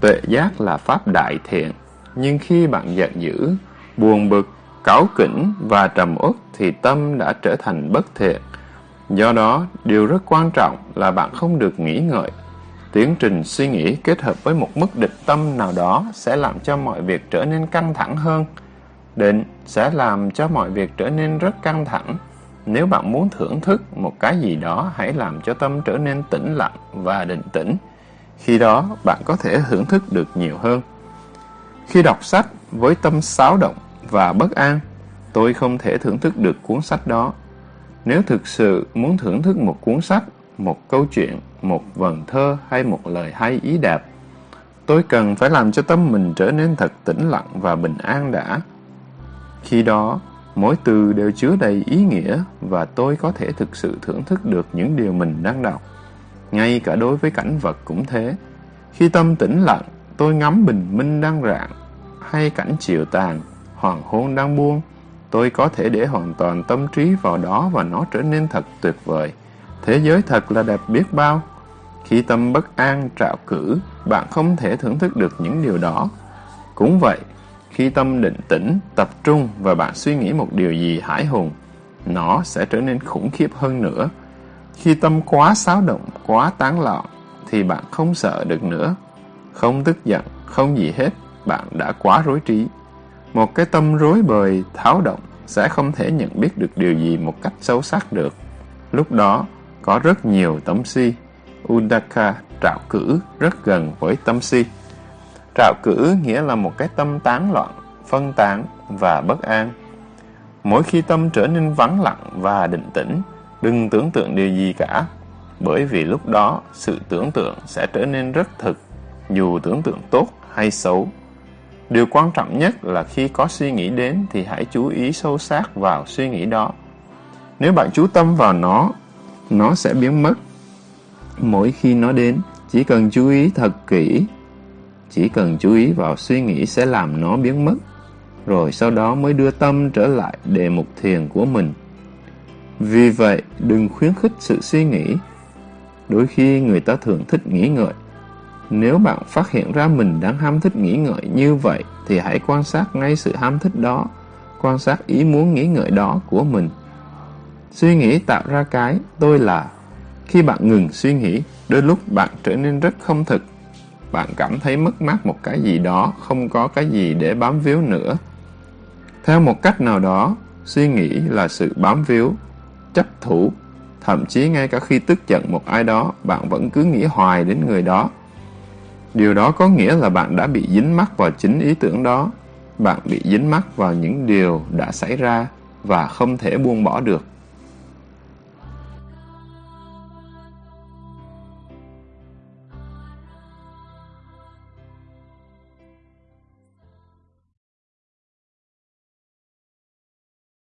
Tuệ giác là pháp đại thiện, nhưng khi bạn giận dữ, buồn bực, cáu kỉnh và trầm uất thì tâm đã trở thành bất thiện. Do đó, điều rất quan trọng là bạn không được nghĩ ngợi. Tiến trình suy nghĩ kết hợp với một mức địch tâm nào đó sẽ làm cho mọi việc trở nên căng thẳng hơn. Định sẽ làm cho mọi việc trở nên rất căng thẳng. Nếu bạn muốn thưởng thức một cái gì đó, hãy làm cho tâm trở nên tĩnh lặng và định tĩnh. Khi đó, bạn có thể thưởng thức được nhiều hơn. Khi đọc sách với tâm xáo động và bất an, tôi không thể thưởng thức được cuốn sách đó. Nếu thực sự muốn thưởng thức một cuốn sách, một câu chuyện, một vần thơ hay một lời hay ý đẹp, tôi cần phải làm cho tâm mình trở nên thật tĩnh lặng và bình an đã. Khi đó, mỗi từ đều chứa đầy ý nghĩa và tôi có thể thực sự thưởng thức được những điều mình đang đọc. Ngay cả đối với cảnh vật cũng thế. Khi tâm tĩnh lặng, tôi ngắm bình minh đang rạng, hay cảnh chiều tàn, hoàng hôn đang buông, tôi có thể để hoàn toàn tâm trí vào đó và nó trở nên thật tuyệt vời. Thế giới thật là đẹp biết bao. Khi tâm bất an, trạo cử, bạn không thể thưởng thức được những điều đó. Cũng vậy, khi tâm định tĩnh, tập trung và bạn suy nghĩ một điều gì hải hùng, nó sẽ trở nên khủng khiếp hơn nữa. Khi tâm quá xáo động, quá tán loạn, thì bạn không sợ được nữa. Không tức giận, không gì hết, bạn đã quá rối trí. Một cái tâm rối bời, tháo động sẽ không thể nhận biết được điều gì một cách sâu sắc được. Lúc đó, có rất nhiều tâm si. Udaka trạo cử rất gần với tâm si. Trạo cử nghĩa là một cái tâm tán loạn, phân tán và bất an. Mỗi khi tâm trở nên vắng lặng và định tĩnh, đừng tưởng tượng điều gì cả, bởi vì lúc đó sự tưởng tượng sẽ trở nên rất thực, dù tưởng tượng tốt hay xấu. Điều quan trọng nhất là khi có suy nghĩ đến thì hãy chú ý sâu sắc vào suy nghĩ đó. Nếu bạn chú tâm vào nó, nó sẽ biến mất. Mỗi khi nó đến, chỉ cần chú ý thật kỹ. Chỉ cần chú ý vào suy nghĩ sẽ làm nó biến mất. Rồi sau đó mới đưa tâm trở lại đề mục thiền của mình. Vì vậy, đừng khuyến khích sự suy nghĩ. Đôi khi người ta thường thích nghĩ ngợi, nếu bạn phát hiện ra mình đang ham thích nghĩ ngợi như vậy, thì hãy quan sát ngay sự ham thích đó, quan sát ý muốn nghĩ ngợi đó của mình. Suy nghĩ tạo ra cái tôi là. Khi bạn ngừng suy nghĩ, đôi lúc bạn trở nên rất không thực. Bạn cảm thấy mất mát một cái gì đó, không có cái gì để bám víu nữa. Theo một cách nào đó, suy nghĩ là sự bám víu, chấp thủ. Thậm chí ngay cả khi tức giận một ai đó, bạn vẫn cứ nghĩ hoài đến người đó. Điều đó có nghĩa là bạn đã bị dính mắc vào chính ý tưởng đó. Bạn bị dính mắc vào những điều đã xảy ra và không thể buông bỏ được.